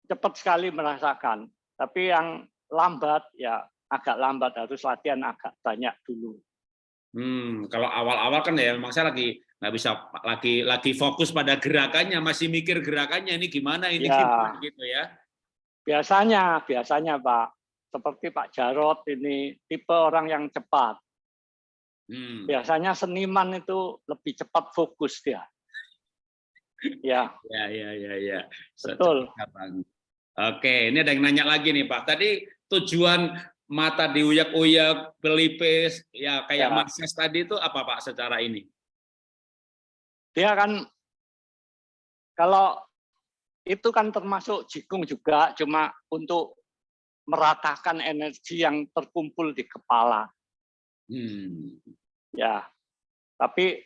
cepat sekali merasakan. Tapi yang lambat ya agak lambat harus latihan agak banyak dulu. Hmm, kalau awal-awal kan ya memang saya lagi nggak bisa lagi lagi fokus pada gerakannya, masih mikir gerakannya ini gimana ini Ya. gimana gitu ya. Biasanya, biasanya Pak, seperti Pak Jarot ini tipe orang yang cepat. Hmm. Biasanya seniman itu lebih cepat fokus dia. Ya, Ya, ya, ya, ya. Betul. Oke, ini ada yang nanya lagi nih Pak. Tadi tujuan mata diuyak-uyak, pelipis, ya kayak Ya. tadi itu apa Pak secara ini? dia kan kalau itu kan termasuk jikung juga cuma untuk meratakan energi yang terkumpul di kepala Hmm. ya tapi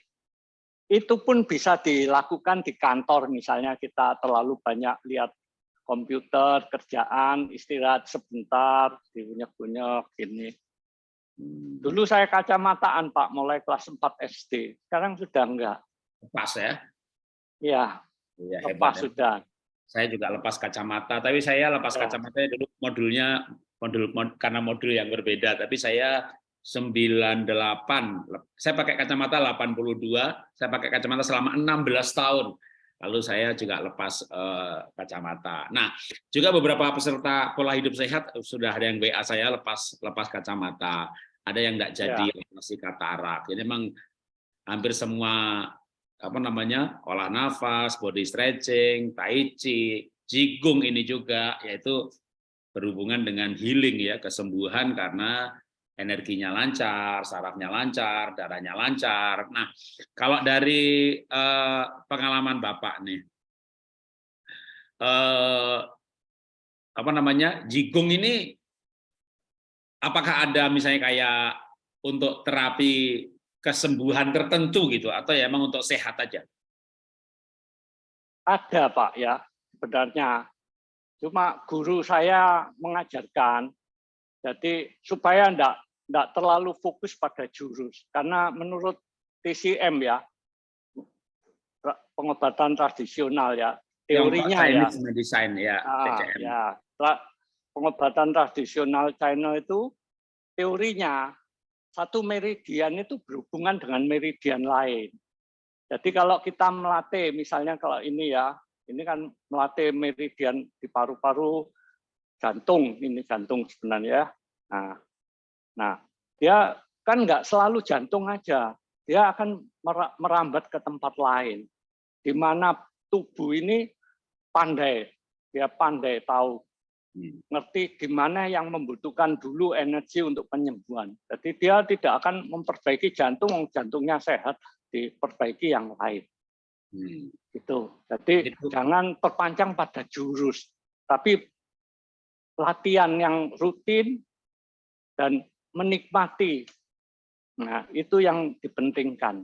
itu pun bisa dilakukan di kantor misalnya kita terlalu banyak lihat komputer kerjaan istirahat sebentar diunyek-unyek gini Hmm. dulu saya kacamataan Pak mulai kelas 4 SD sekarang sudah enggak Pas ya. ya Iya, lepas hebat. ya. sudah Saya juga lepas kacamata, tapi saya lepas Oh. kacamata dulu modulnya modul mod- karena modul yang berbeda, tapi saya 98. Saya pakai kacamata 82, saya pakai kacamata selama 16 tahun. Lalu saya juga lepas eh, kacamata. Nah, juga beberapa peserta pola hidup sehat sudah ada yang WA saya lepas lepas kacamata, ada yang enggak jadi masih katarak. Jadi memang hampir semua apa namanya olah nafas, body stretching, tai chi, jigong ini juga yaitu berhubungan dengan healing ya kesembuhan karena energinya lancar, sarafnya lancar, darahnya lancar. Nah, kalau dari eh, pengalaman bapak nih, eh, apa namanya jigong ini, apakah ada misalnya kayak untuk terapi kesembuhan tertentu gitu atau ya emang untuk sehat aja? Ada Pak ya, sebenarnya. Cuma guru saya mengajarkan, jadi supaya enggak, enggak terlalu fokus pada jurus. Karena menurut TCM ya, pengobatan tradisional ya, teorinya ya. Medicine ya, Ah, TCM. ya, pengobatan tradisional China itu teorinya satu meridian itu berhubungan dengan meridian lain. Jadi kalau kita melatih, misalnya kalau ini ya, ini kan melatih meridian di paru-paru jantung, ini jantung sebenarnya. Nah, nah dia kan nggak selalu jantung aja, dia akan mera- merambat ke tempat lain, di mana tubuh ini pandai, dia pandai tahu Hmm. ngerti di mana yang membutuhkan dulu energi untuk penyembuhan. Jadi dia tidak akan memperbaiki jantung, jantungnya sehat, diperbaiki yang lain. Hmm. Gitu. Jadi Itu. jangan terpancang pada jurus, tapi latihan yang rutin dan menikmati. Nah, itu yang dipentingkan.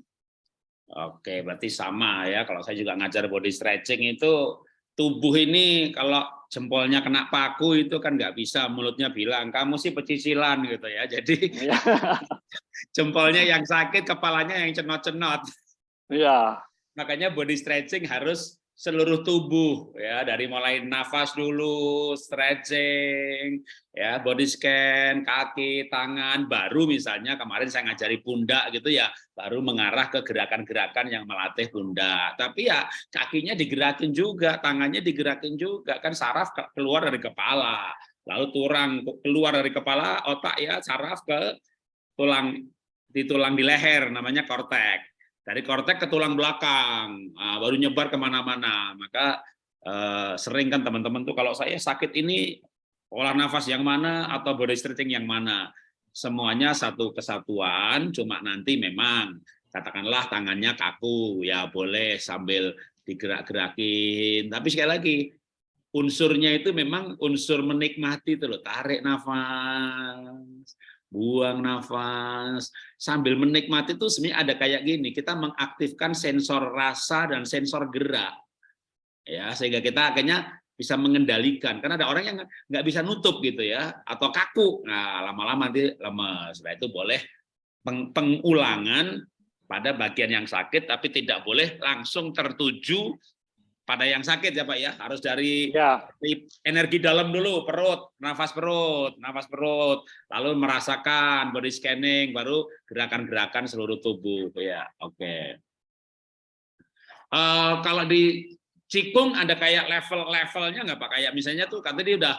Oke, berarti sama ya. Kalau saya juga ngajar body stretching itu tubuh ini kalau jempolnya kena paku itu kan nggak bisa mulutnya bilang kamu sih pecicilan gitu ya. Jadi Ya, jempolnya yang sakit, kepalanya yang cenot-cenot. ya, Makanya body stretching harus seluruh tubuh ya dari mulai nafas dulu, stretching, ya body scan, kaki, tangan, baru misalnya kemarin saya ngajari pundak gitu ya, baru mengarah ke gerakan-gerakan yang melatih pundak. Tapi ya kakinya digerakin juga, tangannya digerakin juga, kan saraf ke- keluar dari kepala, lalu tulang keluar dari kepala, otak ya saraf ke tulang di tulang di leher namanya kortek dari kortek ke tulang belakang, nah, baru nyebar ke mana-mana. Maka eh, sering kan teman-teman tuh kalau saya sakit ini olah nafas yang mana atau body stretching yang mana, semuanya satu kesatuan. Cuma nanti memang katakanlah tangannya kaku, ya boleh sambil digerak-gerakin. Tapi sekali lagi unsurnya itu memang unsur menikmati itu loh, tarik nafas, buang nafas, sambil menikmati itu sebenarnya ada kayak gini, kita mengaktifkan sensor rasa dan sensor gerak. Ya, sehingga kita akhirnya bisa mengendalikan. Karena ada orang yang nggak bisa nutup gitu ya, atau kaku. Nah, lama-lama nanti lemes. Nah, itu boleh peng- pengulangan pada bagian yang sakit, tapi tidak boleh langsung tertuju pada yang sakit ya Pak ya. Harus dari ya, energi dalam dulu, perut, nafas perut, nafas perut, lalu merasakan body scanning, baru gerakan-gerakan seluruh tubuh. Ya, oke. Eh, kalau di Cikung ada kayak level-levelnya nggak Pak? Kayak misalnya tuh kata dia udah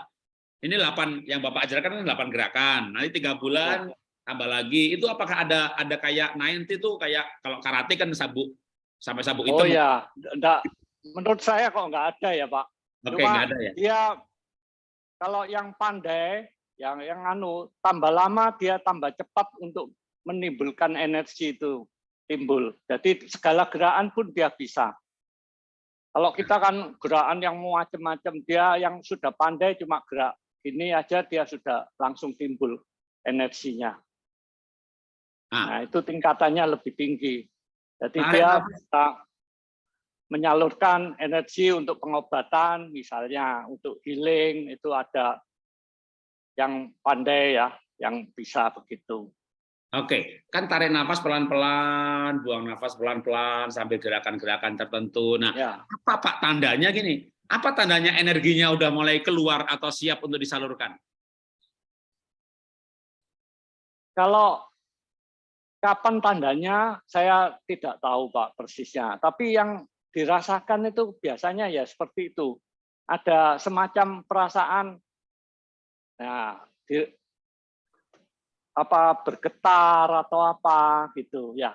ini 8 yang Bapak ajarkan kan 8 gerakan. Nanti tiga bulan tambah lagi. Itu apakah ada ada kayak 90 tuh kayak kalau karate kan sabuk sampai sabuk oh hitam. ya, enggak, menurut saya kok nggak ada ya Pak. Oke, Cuma- nggak ada ya. dia kalau yang pandai, yang yang anu tambah lama dia tambah cepat untuk menimbulkan energi itu timbul. Jadi segala gerakan pun dia bisa. Kalau kita kan gerakan yang macam-macam, dia yang sudah pandai cuma gerak ini aja dia sudah langsung timbul energinya. Ah. Nah itu tingkatannya lebih tinggi. Jadi Tarik dia bisa menyalurkan energi untuk pengobatan, misalnya untuk healing itu ada yang pandai ya, yang bisa begitu. Oke, kan tarik nafas pelan-pelan, buang nafas pelan-pelan sambil gerakan-gerakan tertentu. Nah, Ya, apa Pak tandanya gini? Apa tandanya energinya udah mulai keluar atau siap untuk disalurkan? Kalau kapan tandanya saya tidak tahu Pak persisnya, tapi yang dirasakan itu biasanya ya seperti itu. Ada semacam perasaan nah, di, apa bergetar atau apa gitu ya.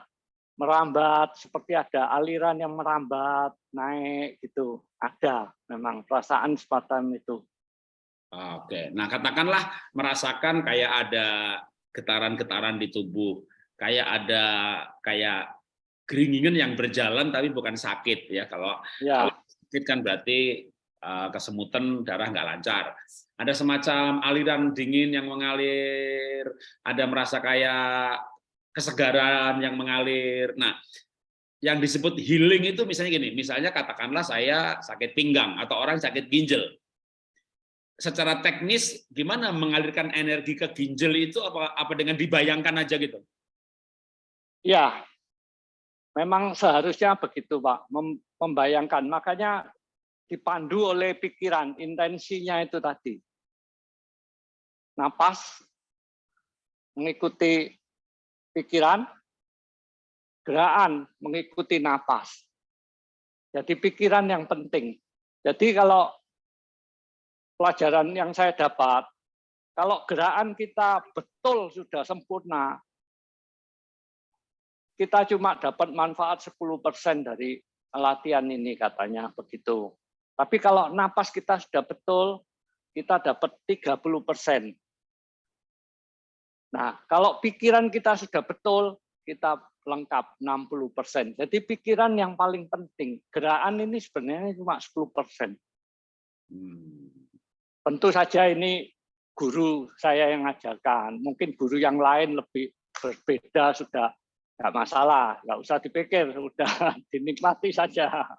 Merambat seperti ada aliran yang merambat naik gitu. Ada memang perasaan semacam itu. Oke nah katakanlah merasakan kayak ada getaran-getaran di tubuh, kayak ada kayak geringingan yang berjalan tapi bukan sakit ya. Kalau, ya. kalau sakit kan berarti uh, kesemutan darah nggak lancar. Ada semacam aliran dingin yang mengalir, ada merasa kayak kesegaran yang mengalir. Nah, yang disebut healing itu misalnya gini, misalnya katakanlah saya sakit pinggang atau orang sakit ginjal secara teknis gimana mengalirkan energi ke ginjal itu apa apa dengan dibayangkan aja gitu? Ya, memang seharusnya begitu Pak, membayangkan. Makanya dipandu oleh pikiran, intensinya itu tadi. Napas, mengikuti pikiran, gerakan mengikuti napas. Jadi pikiran yang penting. Jadi kalau pelajaran yang saya dapat, kalau gerakan kita betul sudah sempurna, kita cuma dapat manfaat 10% dari latihan ini katanya begitu. Tapi kalau napas kita sudah betul, kita dapat 30%. Nah, kalau pikiran kita sudah betul, kita lengkap 60%. Jadi pikiran yang paling penting. Gerakan ini sebenarnya cuma 10%. Hmm. Tentu saja ini guru saya yang ngajarkan. Mungkin guru yang lain lebih berbeda sudah nggak masalah, nggak usah dipikir, sudah dinikmati saja.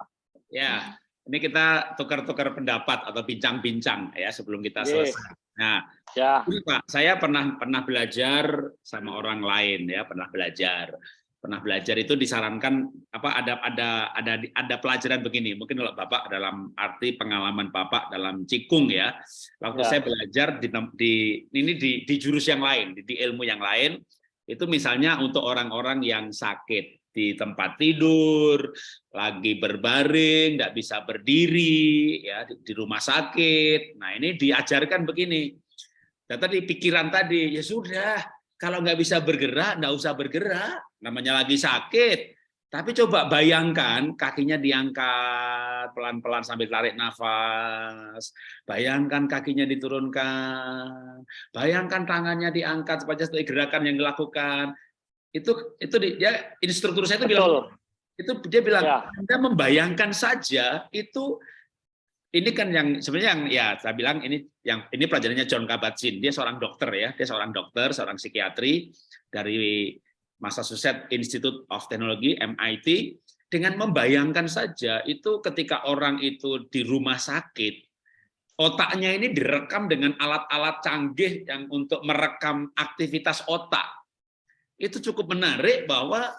Ya, ini kita tukar-tukar pendapat atau bincang-bincang ya sebelum kita selesai. Nah, ya. Pak, saya pernah pernah belajar sama orang lain ya, pernah belajar pernah belajar itu disarankan apa ada ada ada ada pelajaran begini mungkin kalau bapak dalam arti pengalaman bapak dalam cikung ya waktu ya. saya belajar di, di ini di, di jurus yang lain di, di ilmu yang lain itu misalnya untuk orang-orang yang sakit di tempat tidur lagi berbaring tidak bisa berdiri ya di, rumah sakit nah ini diajarkan begini dan tadi pikiran tadi ya sudah kalau nggak bisa bergerak, nggak usah bergerak. Namanya lagi sakit. Tapi coba bayangkan kakinya diangkat pelan-pelan sambil tarik nafas. Bayangkan kakinya diturunkan. Bayangkan tangannya diangkat supaya seperti gerakan yang dilakukan. Itu itu dia instruktur saya itu Betul. bilang itu dia bilang ya. Anda membayangkan saja itu ini kan yang sebenarnya yang ya saya bilang ini yang ini pelajarannya John Kabat-Zinn. Dia seorang dokter ya, dia seorang dokter, seorang psikiatri dari Massachusetts Institute of Technology MIT dengan membayangkan saja itu ketika orang itu di rumah sakit otaknya ini direkam dengan alat-alat canggih yang untuk merekam aktivitas otak. Itu cukup menarik bahwa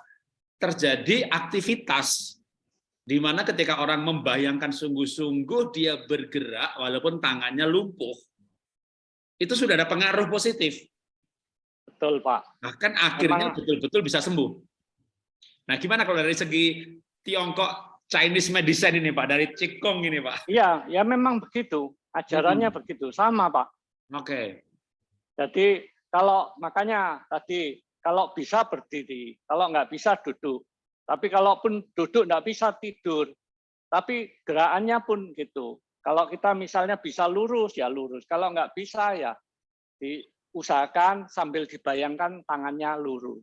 terjadi aktivitas di mana ketika orang membayangkan sungguh-sungguh dia bergerak walaupun tangannya lumpuh, itu sudah ada pengaruh positif. Betul, Pak. Bahkan akhirnya betul-betul bisa sembuh. Nah, gimana kalau dari segi Tiongkok Chinese medicine ini, Pak, dari Qigong ini, Pak? Iya, ya memang begitu. Ajarannya hmm. begitu, sama, Pak. Oke. Okay. Jadi kalau makanya tadi kalau bisa berdiri, kalau nggak bisa duduk. Tapi kalaupun duduk nggak bisa tidur, tapi gerakannya pun gitu. Kalau kita misalnya bisa lurus ya lurus, kalau nggak bisa ya diusahakan sambil dibayangkan tangannya lurus.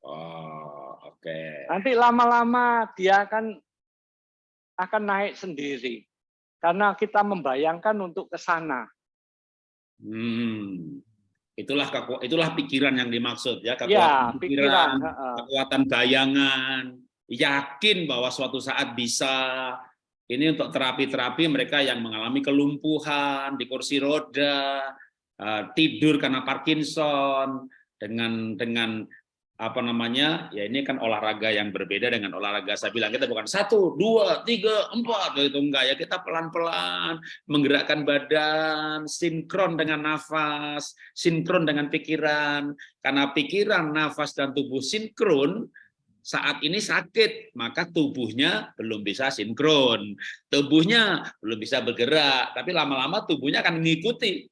Oh, oke. Okay. Nanti lama-lama dia akan akan naik sendiri karena kita membayangkan untuk ke sana. Hmm. Itulah itulah pikiran yang dimaksud ya, kekuatan ya, pikiran, pikiran, kekuatan bayangan, yakin bahwa suatu saat bisa. Ini untuk terapi-terapi mereka yang mengalami kelumpuhan di kursi roda, tidur karena Parkinson, dengan dengan apa namanya ya ini kan olahraga yang berbeda dengan olahraga saya bilang kita bukan satu dua tiga empat itu enggak ya kita pelan pelan menggerakkan badan sinkron dengan nafas sinkron dengan pikiran karena pikiran nafas dan tubuh sinkron saat ini sakit maka tubuhnya belum bisa sinkron. Tubuhnya belum bisa bergerak tapi lama-lama tubuhnya akan mengikuti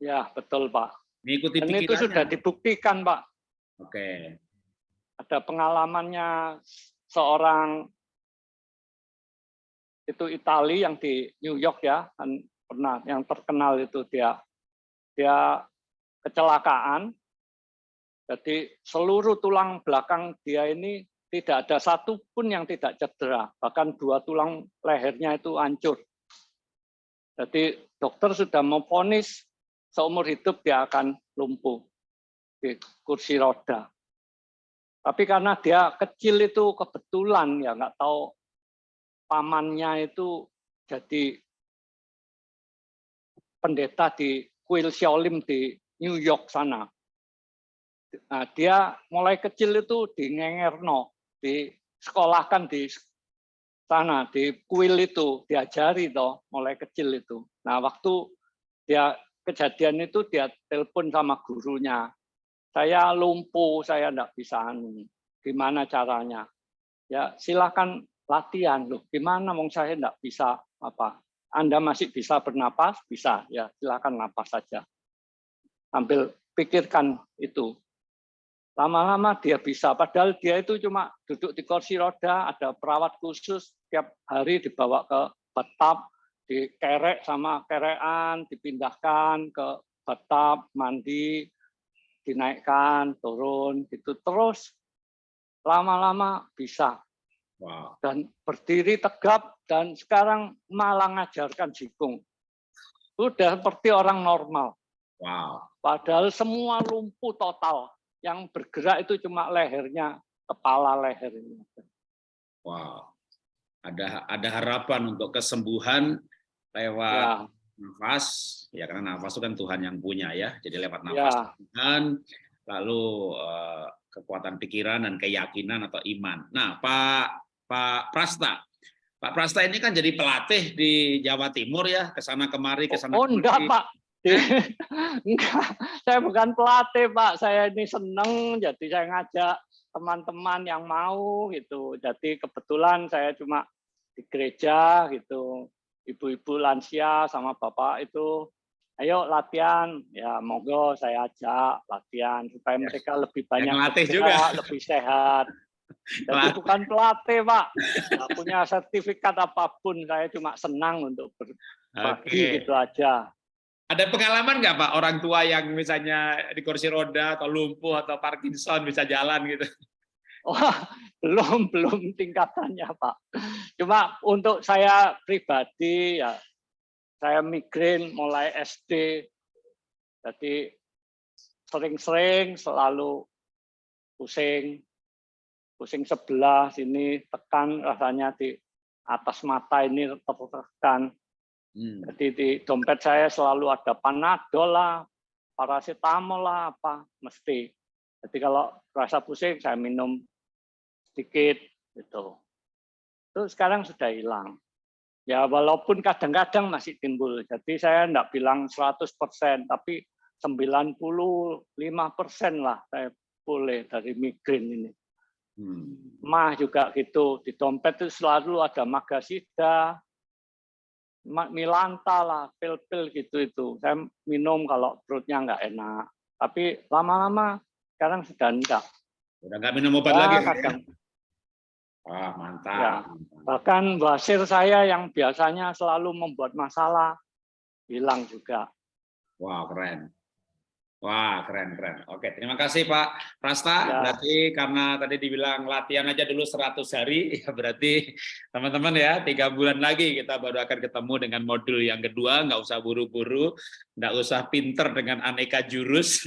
ya betul pak mengikuti dan itu sudah dibuktikan pak Oke. Ada pengalamannya seorang itu Itali yang di New York ya, kan pernah yang terkenal itu dia dia kecelakaan. Jadi seluruh tulang belakang dia ini tidak ada satu pun yang tidak cedera, bahkan dua tulang lehernya itu hancur. Jadi dokter sudah memvonis seumur hidup dia akan lumpuh di kursi roda. Tapi karena dia kecil itu kebetulan ya nggak tahu pamannya itu jadi pendeta di Kuil Xiaolim di New York sana. Nah, dia mulai kecil itu di Ngengerno, di sekolahkan di sana di kuil itu diajari toh mulai kecil itu. Nah, waktu dia kejadian itu dia telepon sama gurunya saya lumpuh, saya tidak bisa anu. Gimana caranya? Ya silakan latihan loh. Gimana Mong saya tidak bisa apa? Anda masih bisa bernapas? Bisa ya silakan napas saja. Ambil pikirkan itu. Lama-lama dia bisa. Padahal dia itu cuma duduk di kursi roda, ada perawat khusus tiap hari dibawa ke batap, dikerek sama kerean, dipindahkan ke batap, mandi, dinaikkan, turun, gitu terus lama-lama bisa. Wow. Dan berdiri tegap dan sekarang malah ngajarkan jikung. Udah seperti orang normal. Wow. Padahal semua lumpuh total. Yang bergerak itu cuma lehernya, kepala lehernya. Wow. Ada ada harapan untuk kesembuhan lewat ya. nafas ya karena nafas itu kan Tuhan yang punya ya jadi lewat nafas ya. Tuhan lalu uh, kekuatan pikiran dan keyakinan atau iman. Nah Pak Pak Prasta. Pak Prasta ini kan jadi pelatih di Jawa Timur ya ke sana kemari ke sana oh, oh enggak Pak. Enggak saya bukan pelatih Pak. Saya ini seneng jadi saya ngajak teman-teman yang mau gitu. Jadi kebetulan saya cuma di gereja gitu ibu-ibu lansia sama bapak itu ayo latihan. Ya monggo saya ajak latihan supaya ya. mereka lebih banyak latih juga. lebih sehat. Jadi bukan pelatih pak. Nggak punya sertifikat apa pun. Saya cuma senang untuk berbagi okay. gitu aja. Ada pengalaman nggak pak? Orang tua yang misalnya di kursi roda atau lumpuh atau Parkinson bisa jalan gitu Wah, belum belum tingkatannya Pak. Cuma untuk saya pribadi ya saya migrain mulai SD. Jadi sering-sering selalu pusing, pusing sebelah sini tekan rasanya di atas mata ini tertekan. Hmm. Jadi di dompet saya selalu ada panadol lah, paracetamol lah apa mesti. Jadi kalau rasa pusing saya minum sedikit gitu. Itu sekarang sudah hilang. Ya walaupun kadang-kadang masih timbul. Jadi saya tidak bilang 100%, tapi 95% lah saya boleh dari migrain ini. Hmm. Mah juga gitu, di dompet itu selalu ada magasida, milanta lah, pil-pil gitu itu. Saya minum kalau perutnya nggak enak. Tapi lama-lama sekarang sudah enggak. Udah nggak minum obat ya, lagi? Kadang, Wah, mantap. Ya. Bahkan wasir saya yang biasanya selalu membuat masalah, hilang juga. Wah, keren. Wah, keren, keren. Oke, terima kasih Pak Prasta. Ya. Berarti karena tadi dibilang latihan aja dulu 100 hari, ya berarti teman-teman ya, tiga bulan lagi kita baru akan ketemu dengan modul yang kedua, nggak usah buru-buru, nggak usah pinter dengan aneka jurus.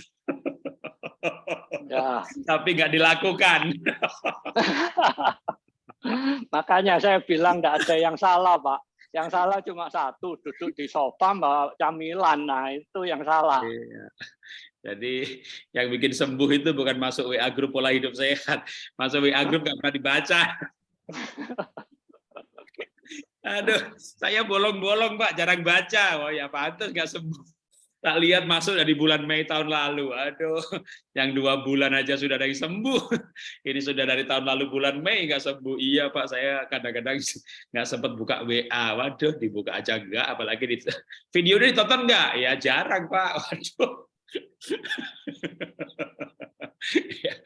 Ya. Tapi nggak dilakukan. Makanya saya bilang tidak ada yang salah, Pak. Yang salah cuma satu, duduk di sofa bawa camilan. Nah, itu yang salah. Iya. Jadi yang bikin sembuh itu bukan masuk WA grup pola hidup sehat, masuk WA grup nggak pernah dibaca. Aduh, saya bolong-bolong Pak, jarang baca. Oh ya pantas nggak sembuh. Tak lihat masuk dari bulan Mei tahun lalu. Aduh, yang dua bulan aja sudah ada yang sembuh. Ini sudah dari tahun lalu bulan Mei nggak sembuh. Iya Pak, saya kadang-kadang nggak sempat buka WA. Waduh, dibuka aja enggak. Apalagi di video ini ditonton nggak? Ya jarang Pak. Waduh. Ya.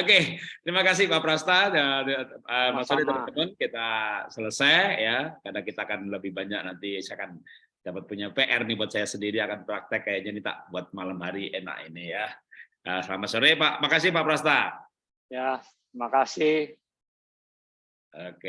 Oke, terima kasih Pak Prasta dan uh, Mas Oli teman-teman kita selesai ya karena kita akan lebih banyak nanti saya akan dapat punya PR nih buat saya sendiri akan praktek kayaknya nih tak buat malam hari enak ini ya. Uh, selamat sore Pak, makasih Pak Prasta. Ya, terima kasih. Oke.